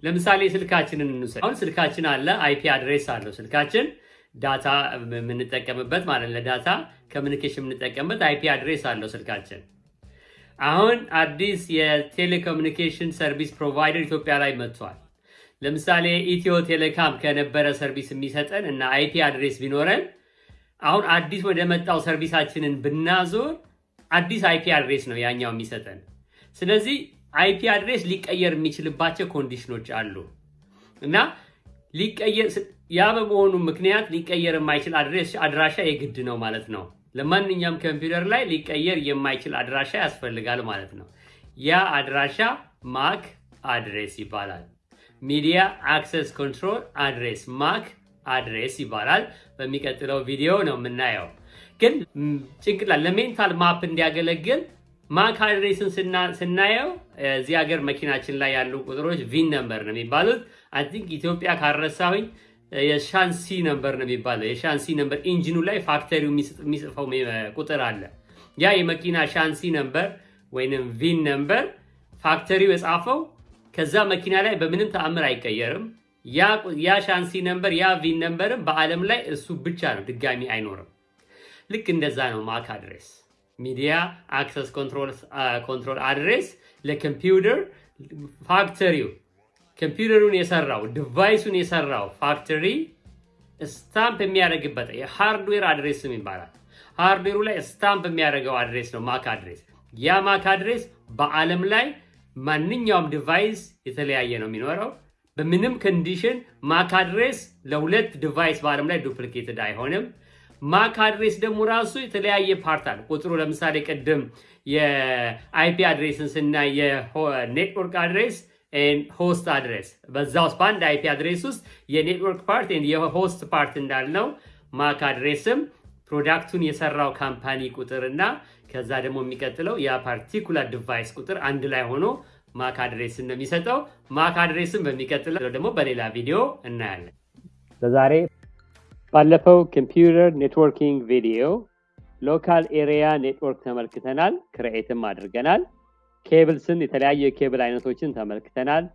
ለምሳሌ ስልካችንን እንውሰድ። አሁን ስልካችን አለ፣ IP address አለው ስልካችን data የምንጠቀምበት ማለት ለ data communication የምንጠቀምበት IP address አለው ስልካችን። አሁን አዲስ የ telecommunication service provider ኢትዮጵያ ላይ መጥቷል። ለምሳሌ ኢትዮ ቴሌካም ከነበረ service የሚሰጠን እና IP address ቢኖረን አሁን አዲስ ወደ መጣው service ኣችንን ብናዞር አዲስ IP address ነው ያኛው የሚሰጠን። ስለዚህ IP address ሊቀየር የሚችልባቸው condition ኦች አሉ እና ሊቀየር ያ በመሆኑ ምክንያት ሊቀየር የማይችል አድራሻ የግድ ነው ማለት ነው። ለማንኛውም ኮምፒውተር ላይ ሊቀየር የማይችል አድራሻ ያስፈልጋል ማለት ነው። ያ አድራሻ MAC address ይባላል። media access control address MAC address ይባላል። በሚቀጥለው ቪዲዮ ነው የምናየው። ግን ጭንቅላት ለ mental map እንዲያገለግል MAC address ን ስናየው እዚህ ሀገር መኪናችን ላይ ያሉ ቁጥሮች VIN number ነው የሚባሉት። I think ኢትዮጵያ ካልረሳሁኝ የሻንሲ number ነው የሚባለው። የሻንሲ number engine ኡ ላይ factory ው የሚጽፈው ቁጥር አለ። ያ የመኪና ሻንሲ number ወይንም VIN number factory ው የጻፈው ከዛ መኪና ላይ በምንም ተአምር አይቀየርም። ያ ሻንሲ number ያ VIN number ም በዓለም ላይ እሱ ብቻ ነው፣ ድጋሚ አይኖርም። ልክ እንደዛ ነው MAC address media access control address ለኮምፒውተር factory ው ኮምፒውተሩን የሰራው device ኡን የሰራው factory stamp የሚያደርግበት የ hardware address ም ይባላል። hardware ኡ ላይ stamp የሚያደርገው address ነው MAC address። ያ MAC address በዓለም ላይ ማንኛውም device የተለያየ ነው የሚኖረው። በምንም condition MAC address ለሁለት device በዓለም ላይ duplicated አይሆንም። MAC address ደግሞ ራሱ የተለያየ part አለ። ቁጥሩ ለምሳሌ ቅድም የ IP address ን ስናይ የ network address host address በዛ ውስጥ በአንድ IP address ውስጥ የ network part የ host part እንዳልነው MAC address ም product ኡን የሰራው company ቁጥር እና ከዛ ደግሞ የሚቀጥለው ያ device ቁጥር አንድ ላይ ሆኖ MAC address ን ነው የሚሰጠው። MAC address ን በሚቀጥለው ደግሞ በሌላ ቪዲዮ እናያለን። ለዛሬ ባለፈው computer networking ቪዲዮ local area network ተመልክተናል፣ create ም አድርገናል። cables ን የተለያዩ የኬብል አይነቶችን ተመልክተናል።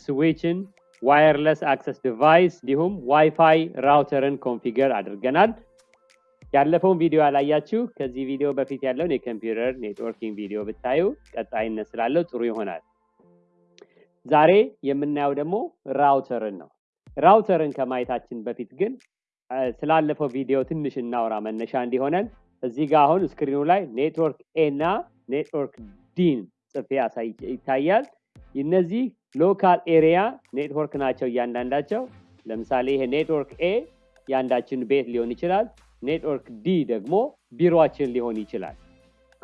ስዊችን፣ wireless access device እንዲሁም WiFi router ን configure አድርገናል። ያለፈውን ቪዲዮ ያላያችሁ ከዚህ ቪዲዮ በፊት ያለውን የ computer networking ቪዲዮ ብታዩ ቀጣይነት ስላለው ጥሩ ይሆናል። ዛሬ የምናየው ደግሞ router ን ነው። router ን ከማየታችን በፊት ግን ስላለፈው ቪዲዮ ትንሽ እናውራ መነሻ እንዲሆነን እዚህ ጋር አሁን screen ኡ ላይ network A እና network D ን ያሳይ ይታያል። እነዚህ local area network ናቸው እያንዳንዳቸው። ለምሳሌ ይሄ network A የአንዳችን ቤት ሊሆን ይችላል። network D ደግሞ ቢሮችን ሊሆን ይችላል።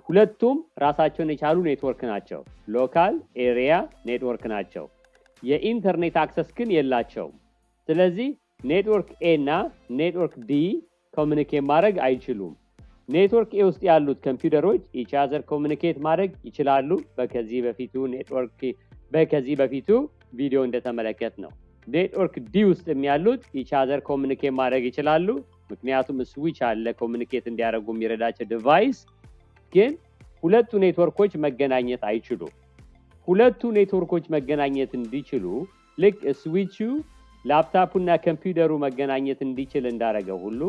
ሁለቱም ራሳቸውን የቻሉ ኔትወርክ ናቸው። local area network ናቸው። የኢንተርኔት access ግን የላቸውም። ስለዚህ network A እና network D communicate ማድረግ አይችሉም። network A ውስጥ ያሉት ኮምፒውተሮች each other communicate ማድረግ ይችላሉ። በከዚህ በፊቱ ኔትወርክ በከዚህ በፊቱ ቪዲዮ እንደተመለከትነው። network D ውስጥ ያሉት each other communicate ማድረግ ይችላሉ። ምክንያቱም ስዊች አለ communicate እንዲያደርጉ የሚረዳቸው device። ግን ሁለቱ ኔትወርኮች መገናኘት አይችሉም። ሁለቱ ኔትወርኮች መገናኘት እንዲችሉ ልክ switch ኡ laptop ኡ እና ኮምፒውተሩ መገናኘት እንዲችል እንዳደረገው ሁሉ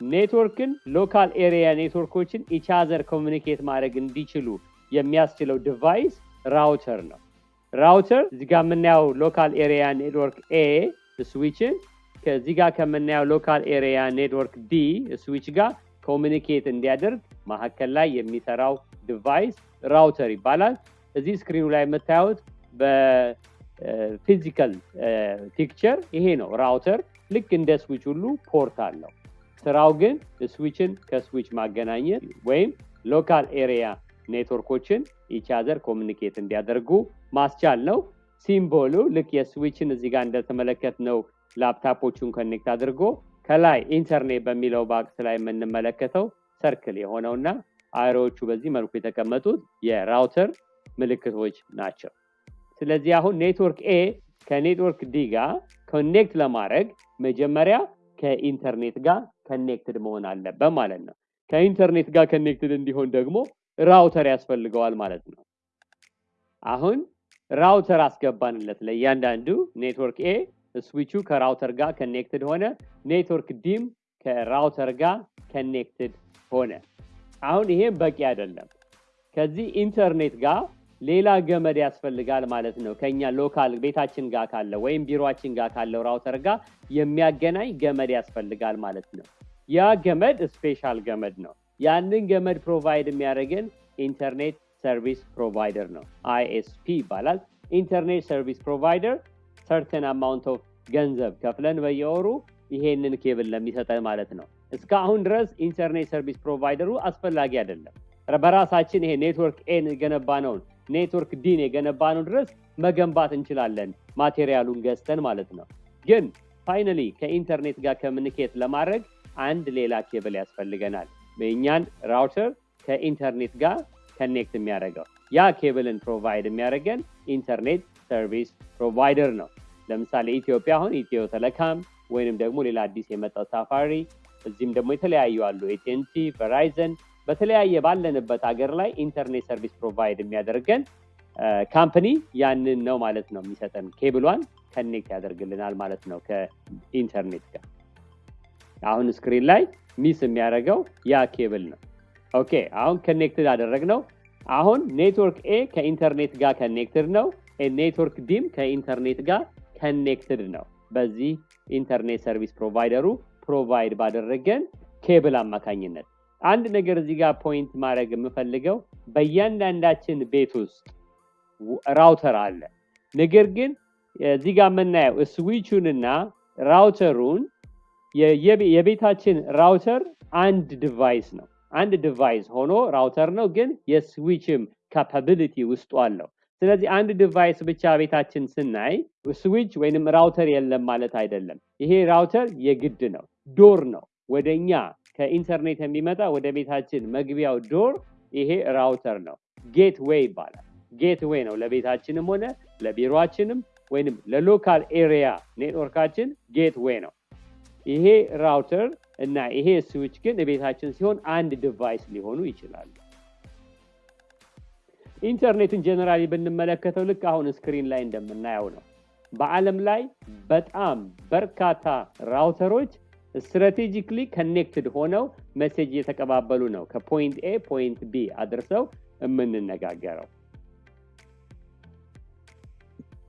network ን local area network ኦችን each other communicate ማድረግ እንዲችሉ የሚያስችለው device router ነው። router እዚህ ጋር የምናየው local area network A switch ን ከዚህ ጋር ከምናየው local area network D switch ጋር communicate እንዲያደርግ መካከል ላይ የሚሰራው device router ይባላል። እዚህ screen ኡ ላይ የምታዩት በ physical picture ይሄ ነው router። ልክ እንደ switch ሁሉ port አለው። ስራው ግን ስዊችን ከስዊች ማገናኘት ወይም local area network ኦችን each other communicate እንዲያደርጉ ማስቻል ነው። symbol ኡ ልክ የ switch ን እዚህ ጋር እንደተመለከት ነው laptop ኦቹን connect አድርጎ ከላይ ኢንተርኔት በሚለው box ላይ የምንመለከተው circle የሆነውና arrow ዎቹ በዚህ መልኩ የተቀመጡት የ router ምልክቶች ናቸው። ስለዚህ አሁን network A ከ network D ጋር connect ለማድረግ መጀመሪያ ከኢንተርኔት ጋር connected መሆን አለበት ማለት ነው። ከኢንተርኔት ጋር connected እንዲሆን ደግሞ router ያስፈልገዋል ማለት ነው። አሁን router አስገባንለት ለእያንዳንዱ network A switch ኡ ከ router ጋር connected ሆነ። network D ም ከ router ጋር connected ሆነ። አሁን ይሄም በቂ አይደለም። ከዚህ ኢንተርኔት ጋር ሌላ ገመድ ያስፈልጋል ማለት ነው። ከኛ local ቤታችን ጋር ካለ ወይም ቢሯችን ጋር ካለው router ጋር የሚያገናኝ ገመድ ያስፈልጋል ማለት ነው። ያ ገመድ special ገመድ ነው። ያንን ገመድ provide የሚያደርገን ኢንተርኔት service provider ነው። ISP ይባላል። internet service provider certain amount of ገንዘብ ከፍለን በየወሩ ይሄንን ኬብል ለሚሰጠን ማለት ነው። እስካሁን ድረስ internet service provider ኡ አስፈላጊ አይደለም። በራሳችን ይሄ network A ን የገነባነውን network D ን የገነባነው ድረስ መገንባት እንችላለን፣ material ኡን ገዝተን ማለት ነው። ግን finally ከኢንተርኔት ጋር communicate ለማድረግ አንድ ሌላ ኬብል ያስፈልገናል። የእኛን router ከኢንተርኔት ጋር connect የሚያደርገው ያ ኬብልን provide የሚያደርገን internet service provider ነው። ለምሳሌ ኢትዮጵያ አሁን ኢትዮ ቴሌኮም ወይንም ደግሞ ሌላ አዲስ የመጣው ሳፋሪኮም፣ እዚህም ደግሞ የተለያዩ አሉ ኤቲኤንቲ፣ Verizon በተለያየ ባለንበት ሀገር ላይ internet service provide የሚያደርገን company ያንን ነው ማለት ነው የሚሰጠን ኬብሏን connect ያደርግልናል ማለት ነው ከኢንተርኔት ጋር። አሁን screen ላይ miss የሚያደርገው ያ ኬብል ነው። okay አሁን connected አደረግነው። አሁን network A ከኢንተርኔት ጋር connected ነው። network D ም ከኢንተርኔት ጋር connected ነው። በዚህ internet service provider ኡ provide ባደረገን ኬብል አማካኝነት አንድ ነገር እዚህ ጋር point ማድረግ የምፈልገው በእያንዳንዳችን ቤት ውስጥ router አለ። ነገር ግን እዚህ ጋር የምናየው switch ኡንና router ኡን የቤታችን router አንድ device ነው። አንድ device ሆኖ router ነው፣ ግን የ switch ም capability ውስጡ አለው። ስለዚህ አንድ device ብቻ ቤታችን ስናይ switch ወይንም router የለም ማለት አይደለም። ይሄ router የግድ ነው፣ door ነው ወደኛ ከኢንተርኔት የሚመጣ ወደ ቤታችን መግቢያው door ይሄ router ነው። gateway ይባላል። gate ነው ለቤታችንም ሆነ ለቢሯችንም ወይንም ለ local area network አችን gate ነው። ይሄ router እና ይሄ switch ግን ቤታችን ሲሆን አንድ device ሊሆኑ ይችላሉ። ኢንተርኔትን generally ብንመለከተው ልክ አሁን screen ላይ እንደምናየው ነው። በዓለም ላይ በጣም በርካታ router ኦች strategically connected ሆነው message እየተቀባበሉ ነው ከ point A point B አድርሰው የምንነጋገረው።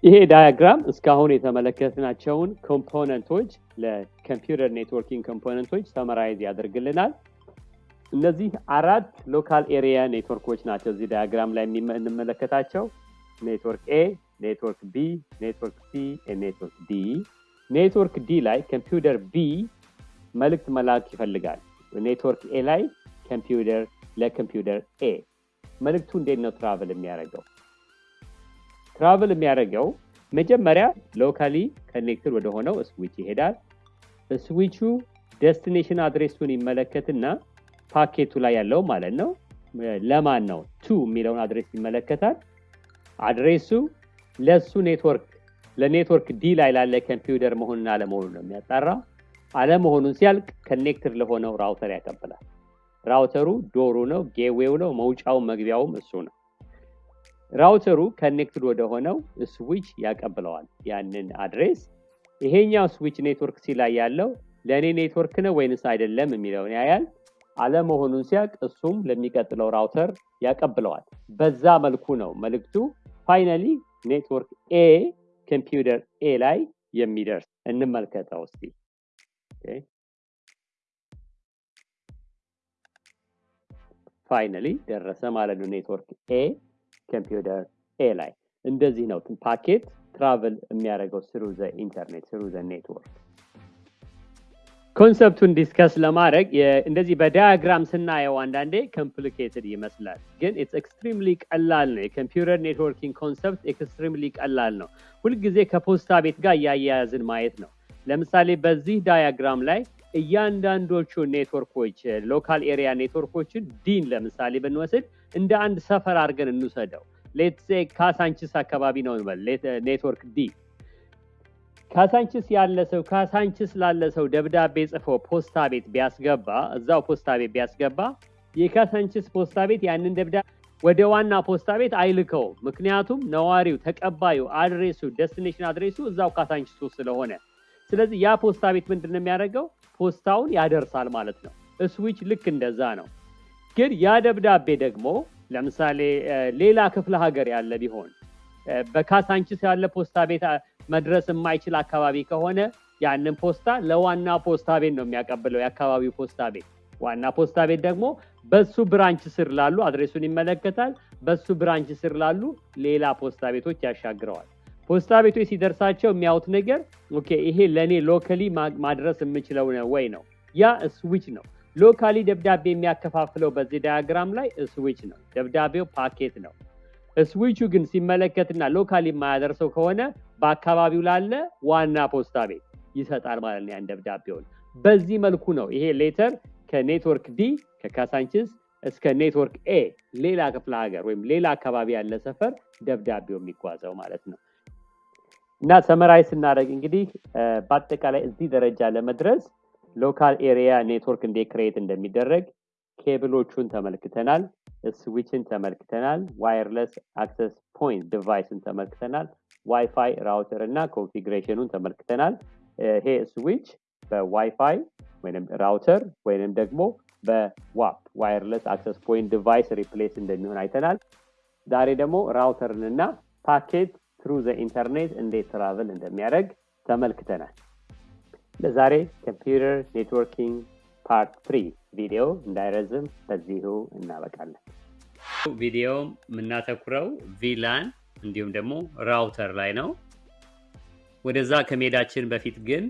ይሄ diagram እስካሁን የተመለከትናቸውን component ኦች ለ computer networking component ኦች summarize ያደርግልናል። እነዚህ አራት local area network ኦች ናቸው እዚህ diagram ላይ የምንመለከታቸው network A፣ network B፣ network C፣ network D። network D ላይ computer B መልእክት መላክ ይፈልጋል። network A ላይ ኮምፒውተር ለ computer A መልእክቱ እንዴት ነው travel የሚያደርገው? travel የሚያደርገው መጀመሪያ locally connected ወደሆነው switch ይሄዳል። switch ኡ destination address ኡን ይመለከትና ፓኬቱ ላይ ያለው ማለት ነው ለማን ነው to የሚለውን address ይመለከታል። address ኡ ለሱ network ለ network D ላይ ላለ ኮምፒውተር መሆኑን አለመሆኑን ነው የሚያጣራው። አለመሆኑን ሲያውቅ connected ለሆነው router ያቀብላል። router ኡ door ኡ ነው፣ gateway ው ነው፣ መውጫው መግቢያውም እሱ ነው። router ኡ connected ወደ ሆነው switch ያቀብለዋል ያንን address። ይሄኛው switch network C ላይ ያለው ለእኔ ኔትወርክ ነው ወይንስ አይደለም የሚለውን ያያል። አለመሆኑን ሲያቅ እሱም ለሚቀጥለው router ያቀብለዋል። በዛ መልኩ ነው መልእክቱ finally network A computer A ላይ የሚደርስ። እንመልከተው እስቲ። finally ደረሰ ማለት ነው network A computer A ላይ። እንደዚህ ነው packet travel የሚያደርገው through the internet through the network። concept ኡን discuss ለማድረግ እንደዚህ በ diagram ስናየው አንዳንዴ complicated ይመስላል፣ ግን it's extremely ቀላል ነው። የ computer networking concept extremely ቀላል ነው። ሁልጊዜ ከፖስታ ቤት ጋር እያያያዝን ማየት ነው። ለምሳሌ በዚህ diagram ላይ እያንዳንዶቹ network ኦች local area network ኦችን D ን ለምሳሌ ብንወስድ እንደ አንድ ሰፈር አድርገን እንውሰደው። let's say ካሳንችስ አካባቢ ነው network D ካሳንችስ ያለ ሰው ካሳንችስ ላለ ሰው ደብዳቤ ጽፎ ፖስታ ቤት ቢያስገባ እዛው ፖስታ ቤት ቢያስገባ የካሳንችስ ፖስታ ቤት ያንን ደብዳቤ ወደ ዋና ፖስታ ቤት አይልከውም። ምክንያቱም ነዋሪው ተቀባዩ address ኡ destination address ኡ እዛው ካሳንችስ ስለሆነ፣ ስለዚህ ያ ፖስታ ቤት ምንድን ነው የሚያደርገው? ፖስታውን ያደርሳል ማለት ነው። ስዊች ልክ እንደዛ ነው። ግን ያ ደብዳቤ ደግሞ ለምሳሌ ሌላ ክፍለ ሀገር ያለ ቢሆን በካሳንችስ ያለ ፖስታ ቤት መድረስ የማይችል አካባቢ ከሆነ ያንን ፖስታ ለዋና ፖስታ ቤት ነው የሚያቀብለው የአካባቢው ፖስታ ቤት። ዋና ፖስታ ቤት ደግሞ በሱ branch ስር ላሉ address ኡን ይመለከታል። በሱ branch ስር ላሉ ሌላ ፖስታ ቤቶች ያሻግረዋል። ፖስታ ቤቶች ሲደርሳቸው የሚያዩት ነገር okay፣ ይሄ ለእኔ locally ማድረስ የምችለው ወይ ነው። ያ ስዊች ነው። locally ደብዳቤ የሚያከፋፍለው በዚህ diagram ላይ ስዊች ነው። ደብዳቤው ፓኬት ነው። ስዊቹ ግን ሲመለከትና locally የማያደርሰው ከሆነ በአካባቢው ላለ ዋና ፖስታ ቤት ይሰጣል ማለት ነው ያን ደብዳቤውን። በዚህ መልኩ ነው ይሄ letter ከ network D ከካሳንችስ እስከ network A ሌላ ክፍለ ሀገር ወይም ሌላ አካባቢ ያለ ሰፈር ደብዳቤው የሚጓዘው ማለት ነው። እና summarize ስናደርግ እንግዲህ በአጠቃላይ እዚህ ደረጃ ለመድረስ local area network እንዴት create እንደሚደረግ ኬብሎቹን ተመልክተናል። ስዊችን ተመልክተናል። wireless access point device ን ተመልክተናል። WiFi router እና configuration ኡን ተመልክተናል። ይሄ switch በ WiFi ወይም router ወይም ደግሞ በ WAP wireless access point device replace እንደሚሆን አይተናል። ዛሬ ደግሞ router ን እና packet through the internet እንዴት travel እንደሚያደርግ ተመልክተናል። ለዛሬ computer networking part three ቪዲዮ እንዳይረዝም በዚሁ እናበቃለን። ቪዲዮ የምናተኩረው VLAN እንዲሁም ደግሞ router ላይ ነው። ወደዛ ከመሄዳችን በፊት ግን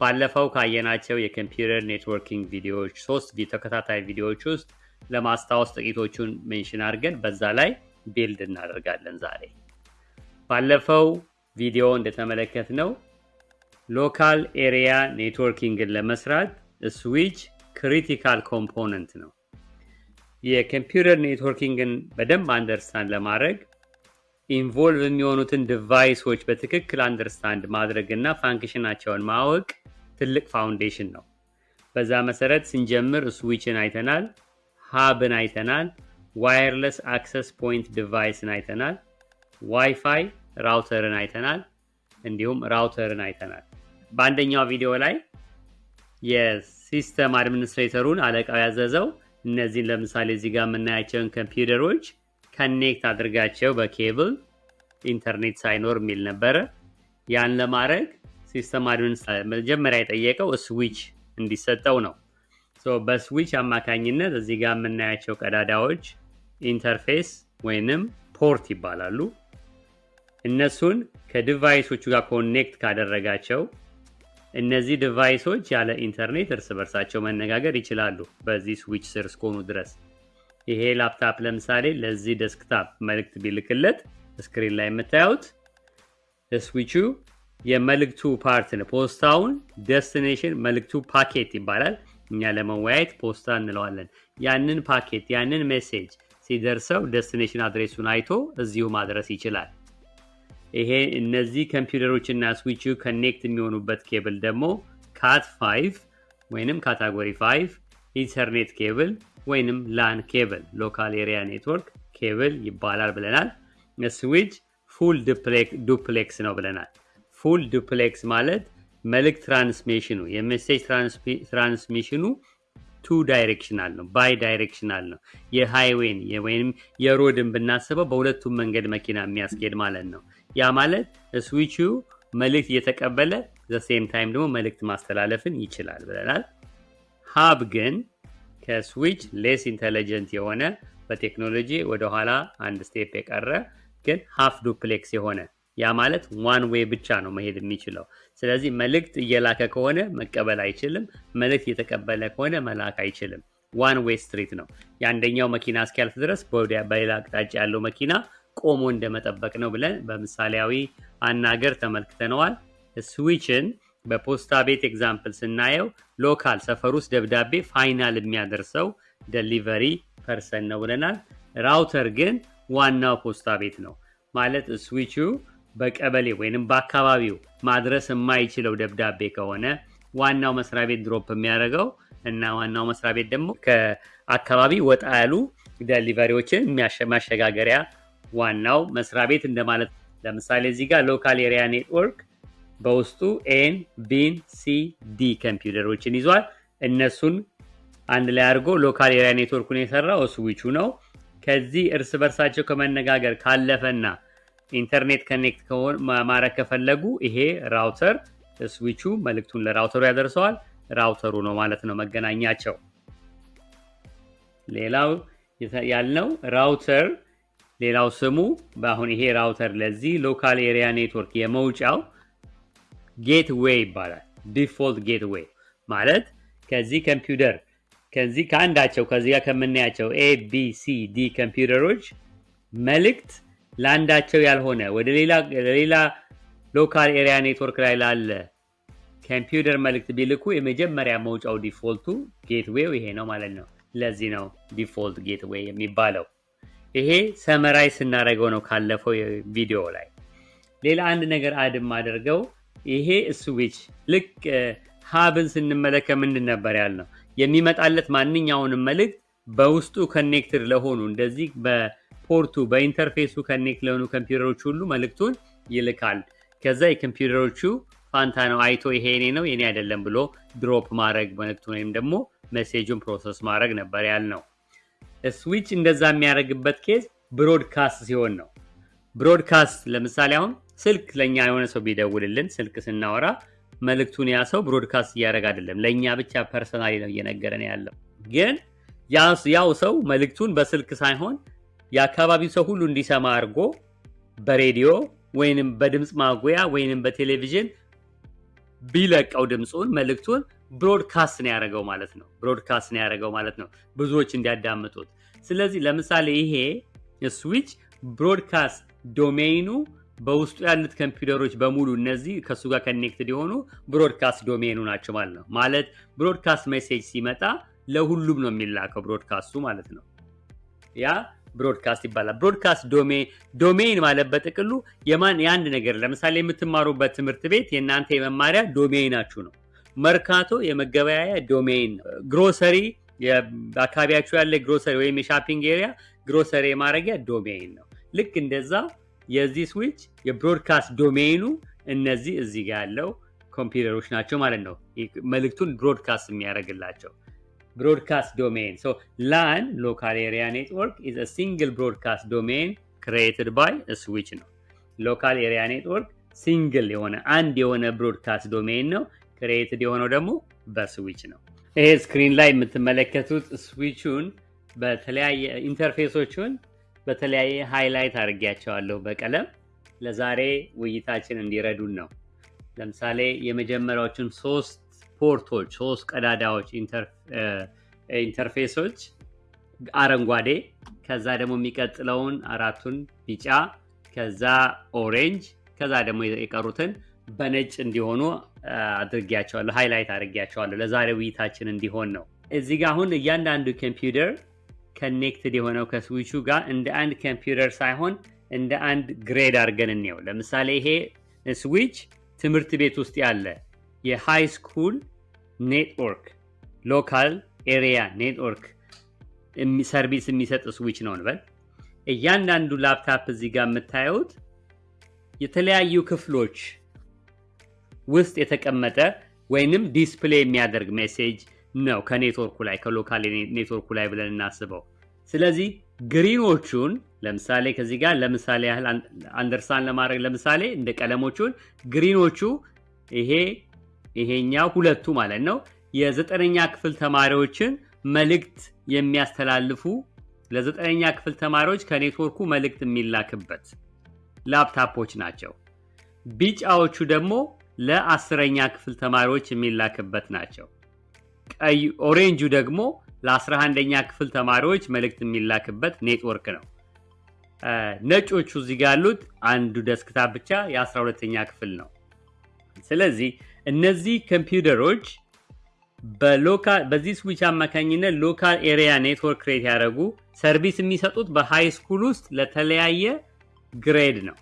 ባለፈው ካየናቸው የ computer networking ቪዲዮዎች ሶስት ተከታታይ ቪዲዮዎች ውስጥ ለማስታወስ ጥቂቶቹን mention አድርገን በዛ ላይ build እናደርጋለን ዛሬ። ባለፈው ቪዲዮ እንደተመለከትነው local area networking ን ለመስራት switch critical component ነው። የ computer networking ን በደንብ understand ለማድረግ involve የሚሆኑትን device ኦች በትክክል understand ማድረግ እና function ኣቸውን ማወቅ ትልቅ foundation ነው። በዛ መሰረት ስንጀምር ስዊችን አይተናል፣ hub ን አይተናል፣ wireless access point device ን አይተናል፣ WiFi router ን አይተናል፣ እንዲሁም router ን አይተናል። በአንደኛው ቪዲዮ ላይ የ system administrator ኡን አለቃው ያዘዘው እነዚህን ለምሳሌ እዚህ ጋር የምናያቸውን ኮምፒውተሮች connect አድርጋቸው በኬብል ኢንተርኔት ሳይኖር የሚል ነበረ። ያን ለማድረግ system administrator መጀመሪያ የጠየቀው ስዊች እንዲሰጠው ነው። በስዊች አማካኝነት እዚህ ጋር የምናያቸው ቀዳዳዎች interface ወይንም port ይባላሉ። እነሱን ከ device ኦቹ ጋር connect ካደረጋቸው እነዚህ device ኦች ያለ ኢንተርኔት እርስ በርሳቸው መነጋገር ይችላሉ በዚህ ስዊች ስር እስከሆኑ ድረስ። ይሄ ላፕታፕ ለምሳሌ ለዚህ desktop መልእክት ቢልክለት screen ላይ የምታዩት switch ኡ የመልእክቱ part ነው። ፖስታውን destination መልእክቱ ፓኬት ይባላል። እኛ ለመወያየት ፖስታ እንለዋለን። ያንን ፓኬት ያንን message ሲደርሰው destination address ኡን አይቶ እዚሁ ማድረስ ይችላል። ይሄ እነዚህ ኮምፒውተሮች እና switch ኡ connect የሚሆኑበት ኬብል ደግሞ Cat 5 ወይንም category 5 ethernet cable ወይንም LAN cable local area network ኬብል ይባላል ብለናል። switch full duplex ነው ብለናል። full duplex ማለት መልእክት transmission ኡ የ message transmission ኡ two directional ነው፣ bidirectional ነው። የ highway ን ወይም የ road ን ብናስበው በሁለቱም መንገድ መኪና የሚያስኬድ ማለት ነው። ያ ማለት ስዊቹ መልእክት እየተቀበለ the same time ደግሞ መልእክት ማስተላለፍን ይችላል ብለናል። hub ግን ከ switch less intelligent የሆነ በቴክኖሎጂ ወደኋላ አንድ step የቀረ ግን half duplex የሆነ ያ ማለት one way ብቻ ነው መሄድ የሚችለው። ስለዚህ መልእክት እየላከ ከሆነ መቀበል አይችልም። መልእክት እየተቀበለ ከሆነ መላክ አይችልም። one way street ነው። የአንደኛው መኪና እስኪያልፍ ድረስ በሌላ አቅጣጫ ያለው መኪና ቆሞ እንደመጠበቅ ነው ብለን በምሳሌያዊ አናገር ተመልክተነዋል። ስዊችን በፖስታ ቤት example ስናየው local ሰፈር ውስጥ ደብዳቤ final የሚያደርሰው delivery person ነው ብለናል። router ግን ዋናው ፖስታ ቤት ነው ማለት ስዊቹ በቀበሌ ወይንም በአካባቢው ማድረስ የማይችለው ደብዳቤ ከሆነ ዋናው መስሪያ ቤት drop የሚያደርገው እና ዋናው መስሪያ ቤት ደግሞ ከአካባቢ ወጣ ያሉ delivery ዎችን ማሸጋገሪያ ዋናው መስሪያ ቤት እንደማለት። ለምሳሌ እዚህ ጋር local area network በውስጡ A ን፣ B ን፣ C፣ D ኮምፒውተሮችን ይዟል። እነሱን አንድ ላይ አድርጎ local area network ኡን የሰራው ስዊቹ ነው። ከዚህ እርስ በርሳቸው ከመነጋገር ካለፈና ኢንተርኔት connect ማድረግ ከፈለጉ ይሄ router switch ኡ መልእክቱን ለ router ኡ ያደርሰዋል። router ኡ ነው ማለት ነው መገናኛቸው። ሌላው ያልነው router ሌላው ስሙ በአሁን ይሄ router ለዚህ local area network የመውጫው gateway ይባላል። default gateway ማለት ከዚህ ኮምፒውተር ከዚህ ከአንዳቸው ከዚህ ጋር ከምናያቸው A B C D ኮምፒውተሮች መልእክት ለአንዳቸው ያልሆነ ወደ ሌላ local area network ላይ ላለ ኮምፒውተር መልእክት ቢልኩ የመጀመሪያ መውጫው default ኡ gateway ው ይሄ ነው ማለት ነው። ለዚህ ነው default gateway የሚባለው። ይሄ summarize ስናደርገው ነው ካለፈው ቪዲዮ ላይ። ሌላ አንድ ነገር add አድርገው ይሄ ስዊች ልክ hub ን ስንመለከት ምንድን ነበር ያልነው? የሚመጣለት ማንኛውንም መልእክት በውስጡ connected ለሆኑ እንደዚህ በፖርቱ በኢንተርፌሱ ከኔክት ለሆኑ ኮምፒውተሮች ሁሉ መልእክቱን ይልካል። ከዛ የኮምፒውተሮቹ ፋንታ ነው አይቶ ይሄ የኔ ነው የኔ አይደለም ብሎ drop ማድረግ መልእክቱን ወይም ደግሞ message ኡን process ማድረግ ነበር ያልነው። ስዊች እንደዛ የሚያደርግበት case broadcast ሲሆን ነው። broadcast ለምሳሌ አሁን ስልክ ለእኛ የሆነ ሰው ቢደውልልን ስልክ ስናወራ መልእክቱን ያ ሰው broadcast እያደረግ አይደለም፣ ለእኛ ብቻ personally ነው እየነገረን ያለው። ግን ያው ሰው መልእክቱን በስልክ ሳይሆን የአካባቢው ሰው ሁሉ እንዲሰማ አድርጎ በሬዲዮ ወይንም በድምፅ ማጉያ ወይንም በቴሌቪዥን ቢለቀው ድምፁን መልእክቱን broadcast ነው ያደረገው ማለት ነው። broadcast ነው ያደረገው ማለት ነው፣ ብዙዎች እንዲያዳምጡት። ስለዚህ ለምሳሌ ይሄ switch broadcast domain ኡ በውስጡ ያሉት ኮምፒውተሮች በሙሉ እነዚህ ከእሱ ጋር connected የሆኑ broadcast domain ኡ ናቸው ማለት ነው። ማለት broadcast message ሲመጣ ለሁሉም ነው የሚላከው broadcast ኡ ማለት ነው። ያ broadcast ይባላል። broadcast domain ማለት በጥቅሉ የማን የአንድ ነገር ለምሳሌ የምትማሩበት ትምህርት ቤት የእናንተ የመማሪያ domain ኣችሁ ነው። መርካቶ የመገበያያ domain ነው። ግሮሰሪ በአካባቢያችሁ ያለ ግሮሰሪ ወይም የ shopping area grocery የማድረጊያ domain ነው። ልክ እንደዛ የዚህ switch የ broadcast domain ኡ እነዚህ እዚህ ያለው ኮምፒውተሮች ናቸው ማለት ነው። መልእክቱን broadcast የሚያደርግላቸው broadcast domain LAN local area network is single broadcast domain created by switch ነው። local area network single የሆነ አንድ የሆነ broadcast domain ነው። created የሆነው ደግሞ በስዊች ነው። ይሄ screen ላይ የምትመለከቱት ስዊቹን በተለያየ interface ኦቹን በተለያየ highlight አድርጌያቸዋለሁ በቀለም ለዛሬ ውይይታችን እንዲረዱን ነው። ለምሳሌ የመጀመሪያዎቹን ሶስት port ኦች ሶስት ቀዳዳዎች interface ኦች አረንጓዴ፣ ከዛ ደግሞ የሚቀጥለውን አራቱን ቢጫ፣ ከዛ orange፣ ከዛ ደግሞ የቀሩትን በነጭ እንዲሆኑ አድርጌያቸዋለሁ፣ highlight አድርጌያቸዋለሁ ለዛሬ ውይይታችን እንዲሆን ነው። እዚህ ጋር አሁን እያንዳንዱ ኮምፒውተር connected የሆነው ከስዊቹ ጋር እንደ አንድ ኮምፒውተር ሳይሆን እንደ አንድ grade አድርገን እንየው። ለምሳሌ ይሄ ስዊች ትምህርት ቤት ውስጥ ያለ የ high school network local area network service የሚሰጥ ስዊች ነው እንበል። እያንዳንዱ ላፕታፕ እዚህ ጋር የምታዩት የተለያዩ ክፍሎች ውስጥ የተቀመጠ ወይንም display የሚያደርግ message ነው ከኔትወርኩ ላይ ከ local ኔትወርኩ ላይ ብለን እናስበው። ስለዚህ ግሪኖቹን ለምሳሌ ከዚህ ጋር ለምሳሌ ያህል አንደርስታንድ ለማድረግ ለምሳሌ እንደ ቀለሞቹን ግሪኖቹ ይሄ ይሄኛው ሁለቱ ማለት ነው የዘጠነኛ ክፍል ተማሪዎችን መልእክት የሚያስተላልፉ ለዘጠነኛ ክፍል ተማሪዎች ከኔትወርኩ መልእክት የሚላክበት ላፕታፖች ናቸው። ቢጫዎቹ ደግሞ ለአስረኛ ክፍል ተማሪዎች የሚላክበት ናቸው። ቀይ orange ኡ ደግሞ ለ11ኛ ክፍል ተማሪዎች መልእክት የሚላክበት ኔትወርክ ነው። ነጮቹ እዚህ ጋ ያሉት አንዱ desktop ብቻ የ12ኛ ክፍል ነው። ስለዚህ እነዚህ ኮምፒውተሮች በዚህ ስዊች አማካኝነት local area network create ያደረጉ service የሚሰጡት በ high school ውስጥ ለተለያየ grade ነው።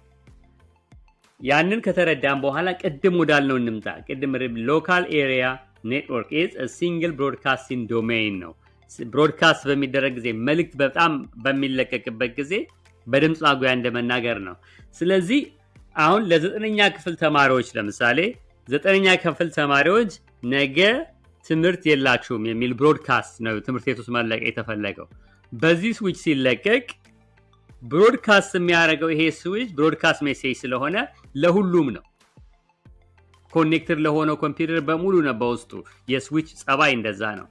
ያንን ከተረዳን በኋላ ቅድም ወዳልነው እንምጣ። ቅድም local area network single broadcasting domain ነው። broadcast በሚደረግ ጊዜ መልእክት በጣም በሚለቀቅበት ጊዜ በድምፅ ማጉያ እንደመናገር ነው። ስለዚህ አሁን ለዘጠነኛ ክፍል ተማሪዎች ለምሳሌ ዘጠነኛ ክፍል ተማሪዎች ነገ ትምህርት የላችሁም የሚል broadcast ነው ትምህርት ቤት ውስጥ መለቀቅ የተፈለገው። በዚህ ስዊች ሲለቀቅ broadcast የሚያደርገው ይሄ switch broadcast message ስለሆነ ለሁሉም ነው። connected ለሆነው ኮምፒውተር በሙሉ ነው በውስጡ። የስዊች ጸባይ እንደዛ ነው።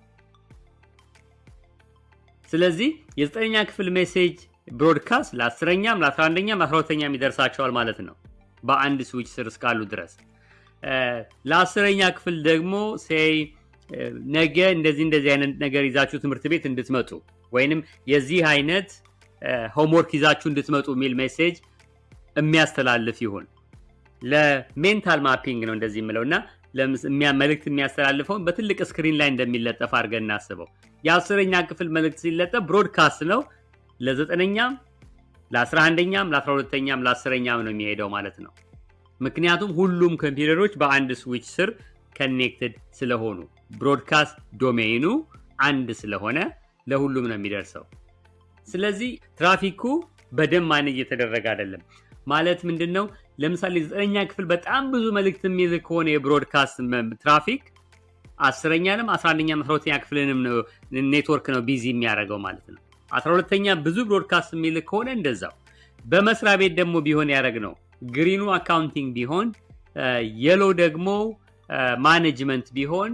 ስለዚህ የዘጠነኛ ክፍል message broadcast ለአስረኛም ለአስራአንደኛም ለአስራሁለተኛም ይደርሳቸዋል ማለት ነው በአንድ ስዊች ስር እስካሉ ድረስ። ለአስረኛ ክፍል ደግሞ say ነገ እንደዚህ እንደዚህ አይነት ነገር ይዛችሁ ትምህርት ቤት እንድትመጡ ወይንም የዚህ አይነት homework ይዛችሁ እንድትመጡ የሚል message የሚያስተላልፍ ይሁን። ለ mental mapping ነው እንደዚህ የምለው እና መልእክት የሚያስተላልፈውን በትልቅ screen ላይ እንደሚለጠፍ አድርገን እናስበው። የአስረኛ ክፍል መልእክት ሲለጠፍ broadcast ነው። ለዘጠነኛም ለአስራ አንደኛም ለአስራ ሁለተኛም ለአስረኛም ነው የሚሄደው ማለት ነው። ምክንያቱም ሁሉም ኮምፒውተሮች በአንድ switch ስር connected ስለሆኑ broadcast domain ኑ አንድ ስለሆነ ለሁሉም ነው የሚደርሰው። ስለዚህ ትራፊኩ በደንብ manage እየተደረገ አይደለም። ማለት ምንድን ነው? ለምሳሌ ዘጠነኛ ክፍል በጣም ብዙ መልእክት የሚልክ ከሆነ የ broadcast traffic አስረኛንም አስራ አንደኛም ክፍልንም ኔትወርክ ነው busy የሚያደርገው ማለት ነው። አስራ ብዙ broadcast የሚልክ ከሆነ እንደዛው። በመስሪያ ቤት ደግሞ ቢሆን ያደረግ ነው green ኑ accounting ቢሆን yellow ደግሞ management ቢሆን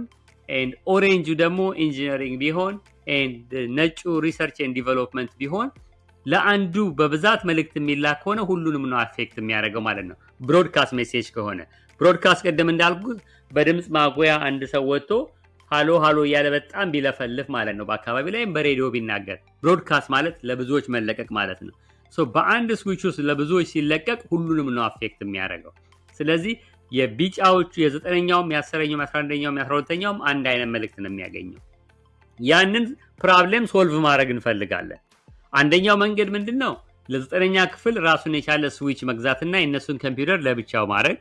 orange ኡ ደግሞ engineering ቢሆን ነጩ research and development ቢሆን ለአንዱ በብዛት መልእክት የሚላክ ከሆነ ሁሉንም ነው affect የሚያደርገው ማለት ነው። broadcast message ከሆነ broadcast ቀደም እንዳልኩት በድምፅ ማጉያ አንድ ሰው ወጥቶ hello hello እያለ በጣም ቢለፈልፍ ማለት ነው። በአካባቢ ላይም በሬዲዮ ቢናገር broadcast ማለት ለብዙዎች መለቀቅ ማለት ነው። በአንድ ስዊች ውስጥ ለብዙዎች ሲለቀቅ ሁሉንም ነው affect የሚያደርገው። ስለዚህ የቢጫዎቹ የዘጠነኛውም የአስረኛውም የአስራ አንደኛውም የአስራ አንድ አይነት መልእክት ነው የሚያገኘው። ያንን problem solve ማድረግ እንፈልጋለን። አንደኛው መንገድ ምንድን ነው? ለዘጠነኛ ክፍል ራሱን የቻለ ስዊች መግዛትና የእነሱን ኮምፒውተር ለብቻው ማድረግ፣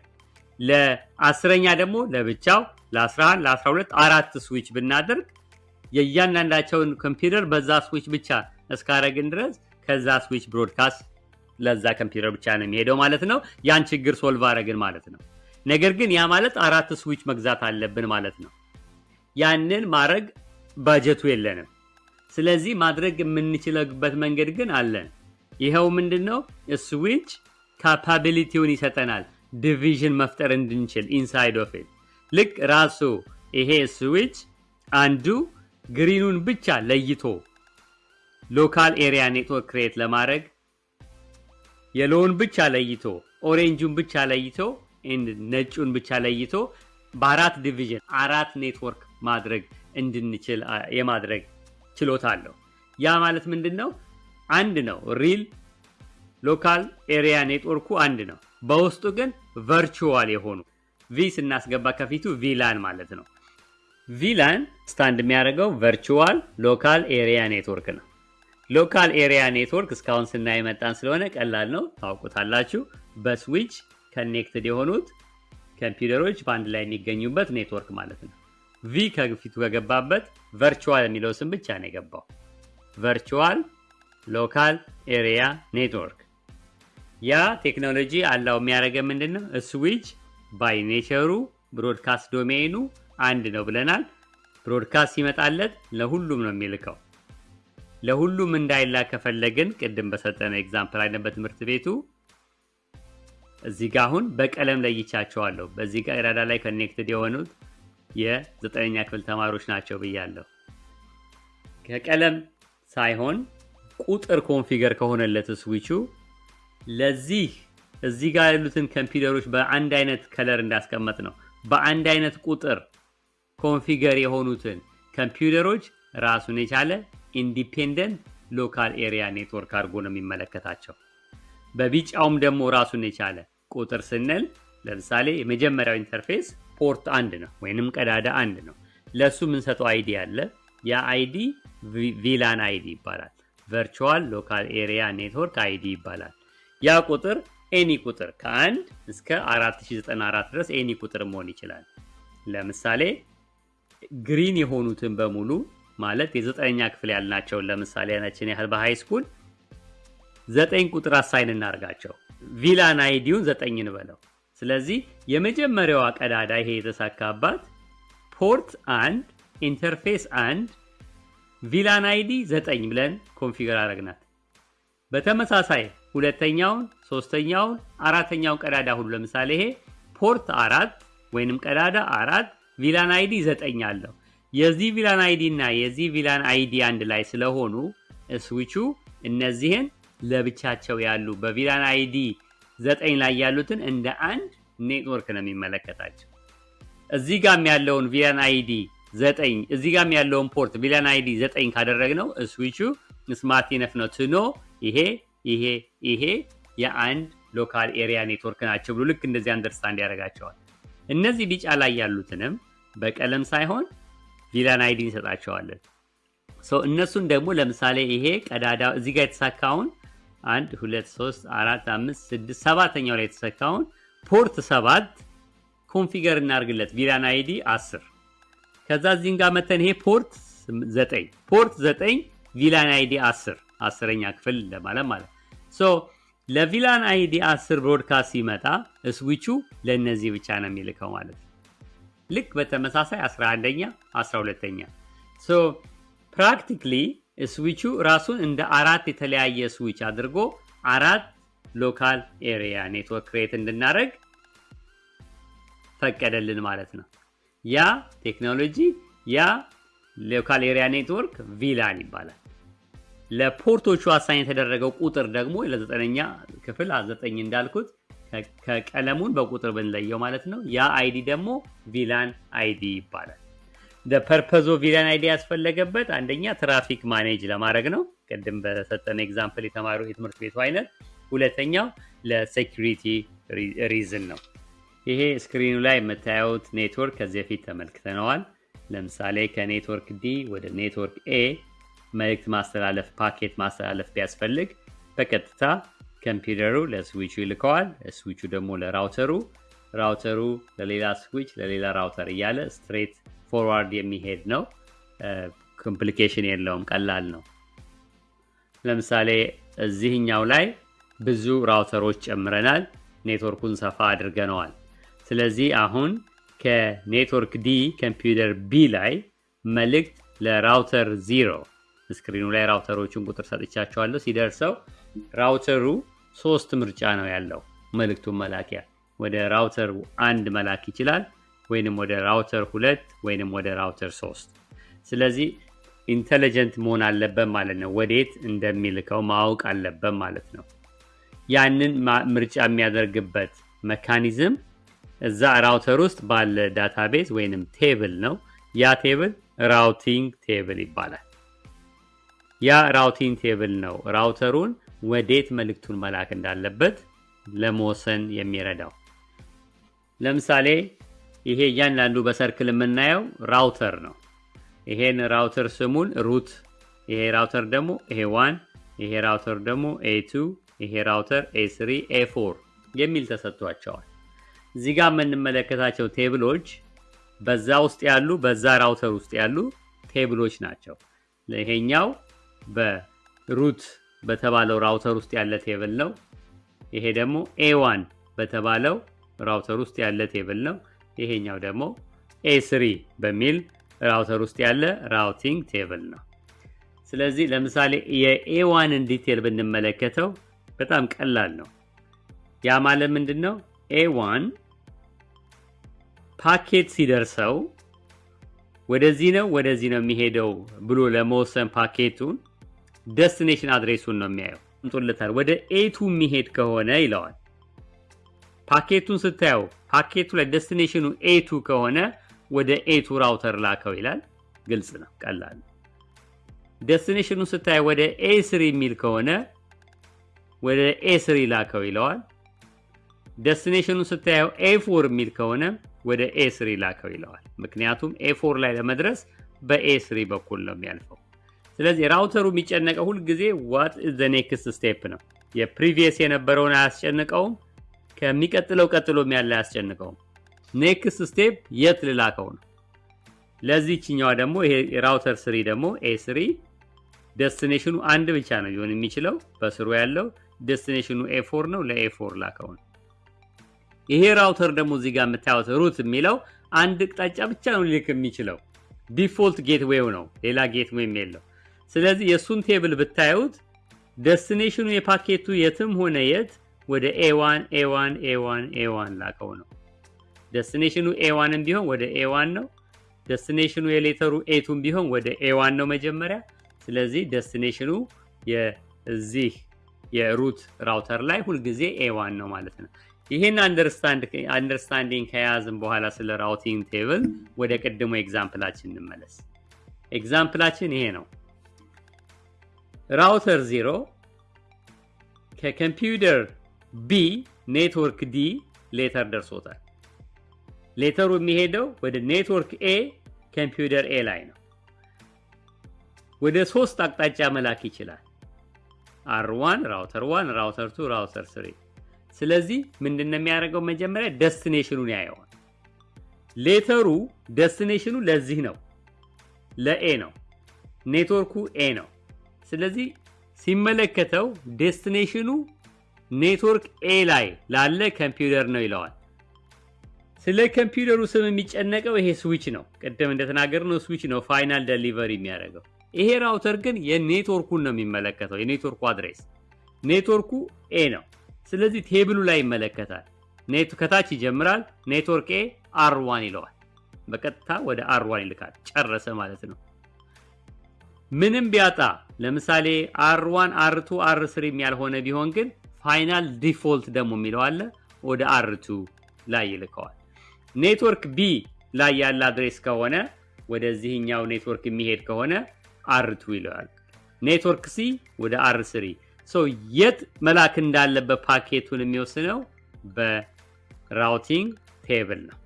ለአስረኛ ደግሞ ለብቻው፣ ለ11 ለ12 አራት ስዊች ብናደርግ የእያንዳንዳቸውን ኮምፒውተር በዛ ስዊች ብቻ እስካረግን ድረስ ከዛ switch broadcast ለዛ ኮምፒውተር ብቻ ነው የሚሄደው ማለት ነው። ያን ችግር solve አረግን ማለት ነው። ነገር ግን ያ ማለት አራት ስዊች መግዛት አለብን ማለት ነው። ያንን ማድረግ ባጀቱ የለንም። ስለዚህ ማድረግ የምንችልበት መንገድ ግን አለን። ይኸው ምንድን ነው? switch capability ውን ይሰጠናል፣ division መፍጠር እንድንችል inside of ልክ ራሱ ይሄ ስዊች አንዱ green ኑን ብቻ ለይቶ local area network create ለማድረግ yellow ውን ብቻ ለይቶ orange ኡን ብቻ ለይቶ ነጩን ብቻ ለይቶ በአራት division አራት ኔትወርክ ማድረግ እንድንችል የማድረግ ችሎታ አለው። ያ ማለት ምንድን ነው? አንድ ነው። real local area network ኩ አንድ ነው። በውስጡ ግን virtual የሆኑ V ስናስገባ ከፊቱ VLAN ማለት ነው። VLAN stand የሚያደርገው virtual local area network ነው። local area network እስካሁን ስናይ መጣን ስለሆነ ቀላል ነው፣ ታውቁታላችሁ። በ switch connected የሆኑት ኮምፒውተሮች በአንድ ላይ የሚገኙበት ኔትወርክ ማለት ነው። V ከፊቱ ከገባበት virtual የሚለው ስም ብቻ ነው የገባው። virtual local area network። ያ ቴክኖሎጂ allow የሚያደርገ ምንድን ነው? switch by nature ኡ broadcast domain ኑ አንድ ነው ብለናል። broadcast ሲመጣለት ለሁሉም ነው የሚልከው። ለሁሉም እንዳይላክ ከፈለግን ቅድም በሰጠነው example አይነት በትምህርት ቤቱ እዚህ ጋ አሁን በቀለም ለይቻቸዋለሁ። በዚህ ጋር ኢራዳ ላይ connected የሆኑት የዘጠነኛ ክፍል ተማሪዎች ናቸው ብያለሁ። ከቀለም ሳይሆን ቁጥር configure ከሆነለት ስዊቹ ለዚህ እዚህ ጋር ያሉትን ኮምፒውተሮች በአንድ አይነት color እንዳስቀመጥ ነው። በአንድ አይነት ቁጥር configure የሆኑትን ኮምፒውተሮች ራሱን የቻለ independent local area network አድርጎ ነው የሚመለከታቸው። በቢጫውም ደግሞ ራሱን የቻለ ቁጥር ስንል ለምሳሌ የመጀመሪያው interface port አንድ ነው ወይንም ቀዳዳ አንድ ነው። ለእሱ የምንሰጠው ID አለ። ያ ID VLAN ID ይባላል። virtual local area network ID ይባላል። ያ ቁጥር any ቁጥር ከአንድ እስከ 4094 ድረስ any ቁጥር መሆን ይችላል። ለምሳሌ green የሆኑትን በሙሉ ማለት የዘጠነኛ ክፍል ያልናቸውን ለምሳሌ ያናችን ያህል በ high school ዘጠኝ ቁጥር assign እናርጋቸው። VLAN ID ውን ዘጠኝ እንበለው። ስለዚህ የመጀመሪያዋ ቀዳዳ ይሄ የተሳካባት port አንድ interface አንድ VLAN ID ዘጠኝ ብለን configure አረግናት። በተመሳሳይ ሁለተኛውን፣ ሶስተኛውን፣ አራተኛውን ቀዳዳ ሁሉ ለምሳሌ ይሄ port አራት ወይንም ቀዳዳ አራት VLAN ID ዘጠኝ አለው። የዚህ VLAN ID እና የዚህ VLAN ID አንድ ላይ ስለሆኑ ስዊቹ እነዚህን ለብቻቸው ያሉ በ VLAN ID ዘጠኝ ላይ ያሉትን እንደ አንድ ኔትወርክ ነው የሚመለከታቸው። እዚህ ጋም ያለውን VLAN ID ዘጠኝ እዚህ ጋም ያለውን port VLAN ID ዘጠኝ ካደረግነው switch ኡ smart enough ነው ትኖ ይሄ ይሄ ይሄ የአንድ local area network ናቸው ብሎ ልክ እንደዚህ understand ያደርጋቸዋል። እነዚህ ቢጫ ላይ ያሉትንም በቀለም ሳይሆን VLAN ID እንሰጣቸዋለን። እነሱን ደግሞ ለምሳሌ ይሄ ቀዳዳ እዚህ ጋር የተሰካውን አንድ ሁለት ሶስት አራት አምስት ስድስት ሰባተኛው ላይ የተሰካውን port ሰባት configure እናርግለት። VLAN ID አስር። ከዛ እዚህም ጋር መተን ይሄ port ዘጠኝ። port ዘጠኝ VLAN ID አስር። አስረኛ ክፍል ለማለት ማለት so ለ VLAN ID አስር broadcast ሲመጣ switch ኡ ለእነዚህ ብቻ ነው የሚልከው ማለት ነው። ልክ በተመሳሳይ 11ኛ 12ኛ so practically switch ኡ ራሱን እንደ አራት የተለያየ ስዊች አድርጎ አራት local area network create እንድናደርግ ፈቀደልን ማለት ነው። ያ ቴክኖሎጂ ያ local area network VLAN ይባላል። ለ port ኦቹ assign የተደረገው ቁጥር ደግሞ ለዘጠነኛ ክፍል ዘጠኝ እንዳልኩት ከቀለሙን በቁጥር ብንለየው ማለት ነው። ያ ID ደግሞ VLAN ID ይባላል። purpose ኡ VLAN ID ያስፈለገበት አንደኛ traffic manage ለማድረግ ነው፣ ቅድም በሰጠን example የተማሩ የትምህርት ቤቱ አይነት። ሁለተኛው ለ security reason ነው። ይሄ screen ኡ ላይ የምታዩት ኔትወርክ ከዚህ በፊት ተመልክተነዋል። ለምሳሌ ከ network D ወደ network A መልእክት ማስተላለፍ ፓኬት ማስተላለፍ ቢያስፈልግ በቀጥታ ኮምፒውተሩ ለስዊቹ ይልከዋል። switch ኡ ደግሞ ለ router ኡ፣ router ኡ ለሌላ switch፣ ለሌላ router እያለ straightforward የሚሄድ ነው። complication የለውም፣ ቀላል ነው። ለምሳሌ እዚህኛው ላይ ብዙ router ኦች ጨምረናል፣ ኔትወርኩን ሰፋ አድርገነዋል። ስለዚህ አሁን ከ network D ኮምፒውተር B ላይ መልእክት ለ router zero screen ኡ ላይ router ኦቹን ቁጥር ሰጥቻቸዋለሁ። ሲደርሰው router ኡ ሶስት ምርጫ ነው ያለው መልእክቱን መላኪያ ወደ router አንድ መላክ ይችላል ወይንም ወደ router ሁለት ወይንም ወደ router ሶስት። ስለዚህ intelligent መሆን አለበት ማለት ነው። ወዴት እንደሚልከው ማወቅ አለበት ማለት ነው። ያንን ምርጫ የሚያደርግበት mechanism እዛ router ውስጥ ባለ database ወይንም table ነው። ያ table routing table ይባላል። ያ routing table ነው router ኡን ወዴት መልእክቱን መላክ እንዳለበት ለመወሰን የሚረዳው። ለምሳሌ ይሄ እያንዳንዱ በ circle የምናየው router ነው። ይሄን router ስሙን root፣ ይሄ router ደግሞ A one፣ ይሄ router ደግሞ A two፣ ይሄ router A three፣ A four የሚል ተሰጥቷቸዋል። እዚህ ጋር የምንመለከታቸው table ኦች በዛ ውስጥ ያሉ በዛ router ውስጥ ያሉ table ኦች ናቸው። ይሄኛው በ root በተባለው router ውስጥ ያለ table ነው። ይሄ ደግሞ A one በተባለው router ውስጥ ያለ table ነው። ይሄኛው ደግሞ A three በሚል router ውስጥ ያለ routing table ነው። ስለዚህ ለምሳሌ የ A one ን detail ብንመለከተው በጣም ቀላል ነው። ያ ማለት ምንድን ነው? A one ፓኬት ሲደርሰው ወደዚህ ነው ወደዚህ ነው የሚሄደው ብሎ ለመወሰን packet ኡን destination address ኡን ነው የሚያየው። ምጦለታል ወደ A two የሚሄድ ከሆነ ይለዋል። ፓኬቱን ስታየው ፓኬቱ ላይ ደስቲኔሽኑ ኤቱ ከሆነ ወደ ኤቱ ራውተር ላከው ይላል። ግልጽ ነው፣ ቀላል ነው። destination ኡን ወደ A three የሚል ከሆነ ወደ A ላከው ይለዋል። destination ኡን ስታየው A four የሚል ከሆነ ወደ A three ላከው ይለዋል። ምክንያቱም A four ላይ ለመድረስ በ A three በኩል ነው የሚያልፈው። ስለዚህ router ኡ የሚጨነቀው ሁልጊዜ what the next step ነው። የ previous የነበረውን አያስጨንቀውም። ከሚቀጥለው ቀጥሎም ያለ አያስጨንቀውም። next step የት ልላከው ነው። ለዚህችኛዋ ደግሞ ይሄ router three ደግሞ A destination ኡ አንድ ብቻ ነው ሊሆን የሚችለው በስሩ ያለው destination ኡ A four ነው። ለ A four ላከው ነው። ይሄ router ደግሞ እዚህ ጋር የምታዩት root የሚለው አንድ አቅጣጫ ብቻ ነው ሊልክ የሚችለው default gateway ው ነው፣ ሌላ gateway ም የለው። ስለዚህ የእሱን table ብታዩት destination ኡ የ packet ኡ የትም ሆነ የት ወደ ኤዋን ኤዋን ኤዋን ኤዋን ላከው ነው። ደስቲኔሽኑ ኤዋንም ቢሆን ወደ ኤዋን ነው። ደስቲኔሽኑ የሌተሩ ኤቱም ቢሆን ወደ ኤዋን ነው መጀመሪያ። ስለዚህ destination ኡ የዚህ የ root router ላይ ሁልጊዜ A one ነው ማለት ነው። ይህን understanding ከያዝን በኋላ ስለ routing table ወደ ቅድሞ example ኣችን እንመለስ። example ኣችን ይሄ ነው። router ዜሮ ከኮምፒውተር B network D letter ደርሶታል። letter ኡ የሚሄደው ወደ ኔትወርክ A ኮምፒውተር A ላይ ነው። ወደ ሶስት አቅጣጫ መላክ ይችላል። R one router one፣ router two፣ router three። ስለዚህ ምንድን ነው የሚያደርገው? መጀመሪያ destination ኡን ያየዋል። letter ኡ destination ኡ ለዚህ ነው፣ ለ A ነው። ኔትወርኩ A ነው። ስለዚህ ሲመለከተው destination ኡ ኔትወርክ A ላይ ላለ ኮምፒውተር ነው ይለዋል። ስለ ኮምፒውተሩ ስም የሚጨነቀው ይሄ ስዊች ነው። ቅድም እንደተናገርነው ስዊች ነው final delivery የሚያደርገው። ይሄ router ግን የኔትወርኩን ነው የሚመለከተው፣ የኔትወርኩ address። ኔትወርኩ A ነው። ስለዚህ table ኡ ላይ ይመለከታል። ከታች ይጀምራል። ኔትወርክ A R one ይለዋል። በቀጥታ ወደ R one ይልካል። ጨረሰ ማለት ነው። ምንም ቢያጣ ለምሳሌ R one R two R three ም ያልሆነ ቢሆን ግን final default ደግሞ የሚለው አለ ወደ R two ላይ ይልከዋል። ኔትወርክ B ላይ ያለ address ከሆነ ወደዚህኛው ኔትወርክ የሚሄድ ከሆነ R two ይለዋል። ኔትወርክ C ወደ R three የት መላክ እንዳለበት ፓኬቱን የሚወስነው በ routing table ነው።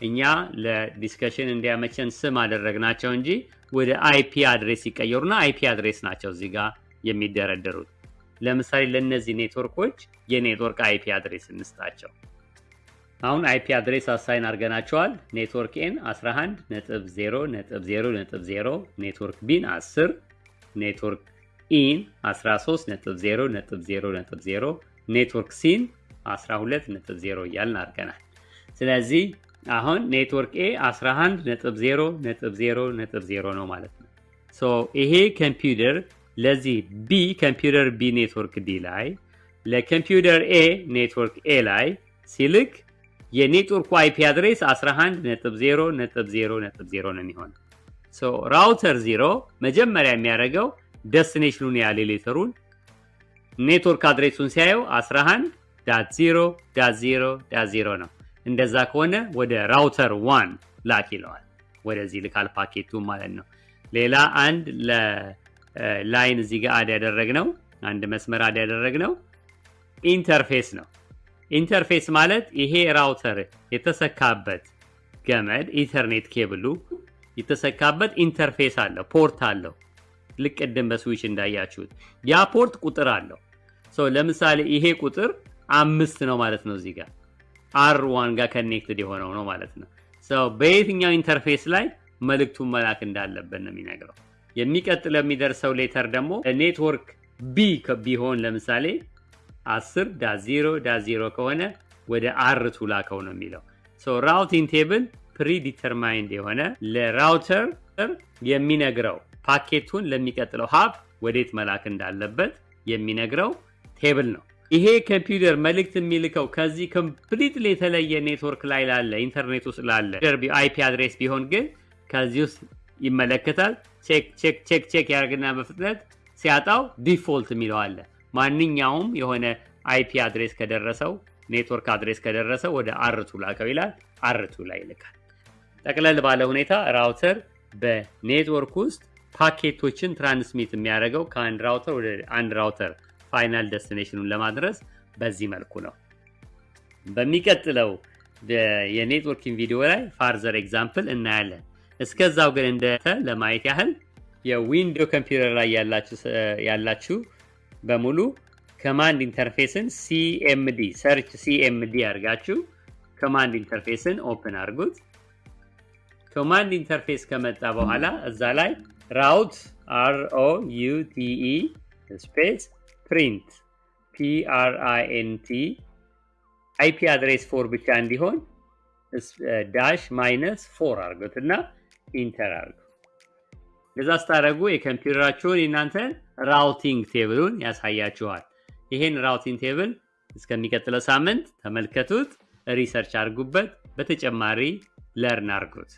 እኛ ለ discussion እንዲያመቸን ስም አደረግናቸው እንጂ ወደ IP address ሲቀየሩና IP address ናቸው እዚህ ጋር የሚደረደሩት። ለምሳሌ ለእነዚህ ኔትወርኮች የኔትወርክ IP address እንስጣቸው። አሁን IP address assign አድርገናቸዋል። ኔትወርክ A ን 11 ነጥብ 0 ነጥብ 0 ነጥብ 0 ኔትወርክ B ን 10 ኔትወርክ E ን 13 ነጥብ 0 ነጥብ 0 ነጥብ 0 ኔትወርክ C ን 12 ነጥብ 0 እያልን አድርገናል። ስለዚህ አሁን ኔትወርክ A 11 ነጥብ 0 ነጥብ 0 ነጥብ 0 ነው ማለት ነው። so ይሄ ኮምፒውተር ለዚህ B ኮምፒውተር B ኔትወርክ D ላይ ለኮምፒውተር A ኔትወርክ A ላይ ሲልክ የኔትወርኩ IP address 11 ነጥብ 0 ነጥብ 0 ነጥብ 0 ነው የሚሆነው። router zero መጀመሪያ የሚያደርገው destination ኡን ያለ letter ኡን ኔትወርክ address ኡን ሲያየው 11 dot 0 dot 0 dot 0 ነው። እንደዛ ከሆነ ወደ router one ላክ ይለዋል። ወደዚህ ልካል ፓኬቱ ማለት ነው። ሌላ አንድ line እዚህ ጋር add ያደረግነው አንድ መስመር add ያደረግነው interface ነው። interface ማለት ይሄ router የተሰካበት ገመድ ኢንተርኔት ኬብሉ የተሰካበት interface አለው፣ port አለው። ልክ ቅድም በስዊች እንዳያችሁት ያ port ቁጥር አለው። ለምሳሌ ይሄ ቁጥር አምስት ነው ማለት ነው። እዚህ ጋር R one ጋር connected የሆነው ነው ማለት ነው። በየትኛው interface ላይ መልእክቱን መላክ እንዳለበት ነው የሚነግረው። የሚቀጥለው የሚደርሰው letter ደግሞ ኔትወርክ B ቢሆን ለምሳሌ 10 dot 0 dot 0 ከሆነ ወደ R two ላከው ነው የሚለው። routing table predetermined የሆነ ለ router የሚነግረው ፓኬቱን ለሚቀጥለው hop ወዴት መላክ እንዳለበት የሚነግረው table ነው። ይሄ ኮምፒውተር መልእክት የሚልከው ከዚህ completely የተለየ ኔትወርክ ላይ ላለ ኢንተርኔት ውስጥ ላለ IP address ቢሆን ግን ከዚህ ውስጥ ይመለከታል። check check ያደርግና በፍጥነት ሲያጣው default የሚለው አለ። ማንኛውም የሆነ IP address ከደረሰው ኔትወርክ address ከደረሰው ወደ R two ላከው ይላል። R two ላይ ይልካል። ጠቅለል ባለ ሁኔታ router በኔትወርክ ውስጥ packet ኦችን transmit የሚያደርገው ከአንድ router ወደ አንድ router final destination ኡን ለማድረስ በዚህ መልኩ ነው። በሚቀጥለው የ networking ቪዲዮ ላይ further example እናያለን። እስከዛው ግን እንደተ ለማየት ያህል የ Windows ኮምፒውተር ላይ ያላችሁ በሙሉ command interface ን CMD search CMD አድርጋችሁ command interface ን open አድርጉት። command interface ከመጣ በኋላ እዛ ላይ route R O U space print PRINT IP address four ብቻ እንዲሆን dash minus four አድርጉት እና enter አድርጉ። እንደዛ ስታደርጉ የኮምፒውተራችሁን የእናንተን routing table ኡን ያሳያችኋል። ይሄን routing table እስከሚቀጥለው ሳምንት ተመልከቱት፣ research አድርጉበት፣ በተጨማሪ learn አድርጉት።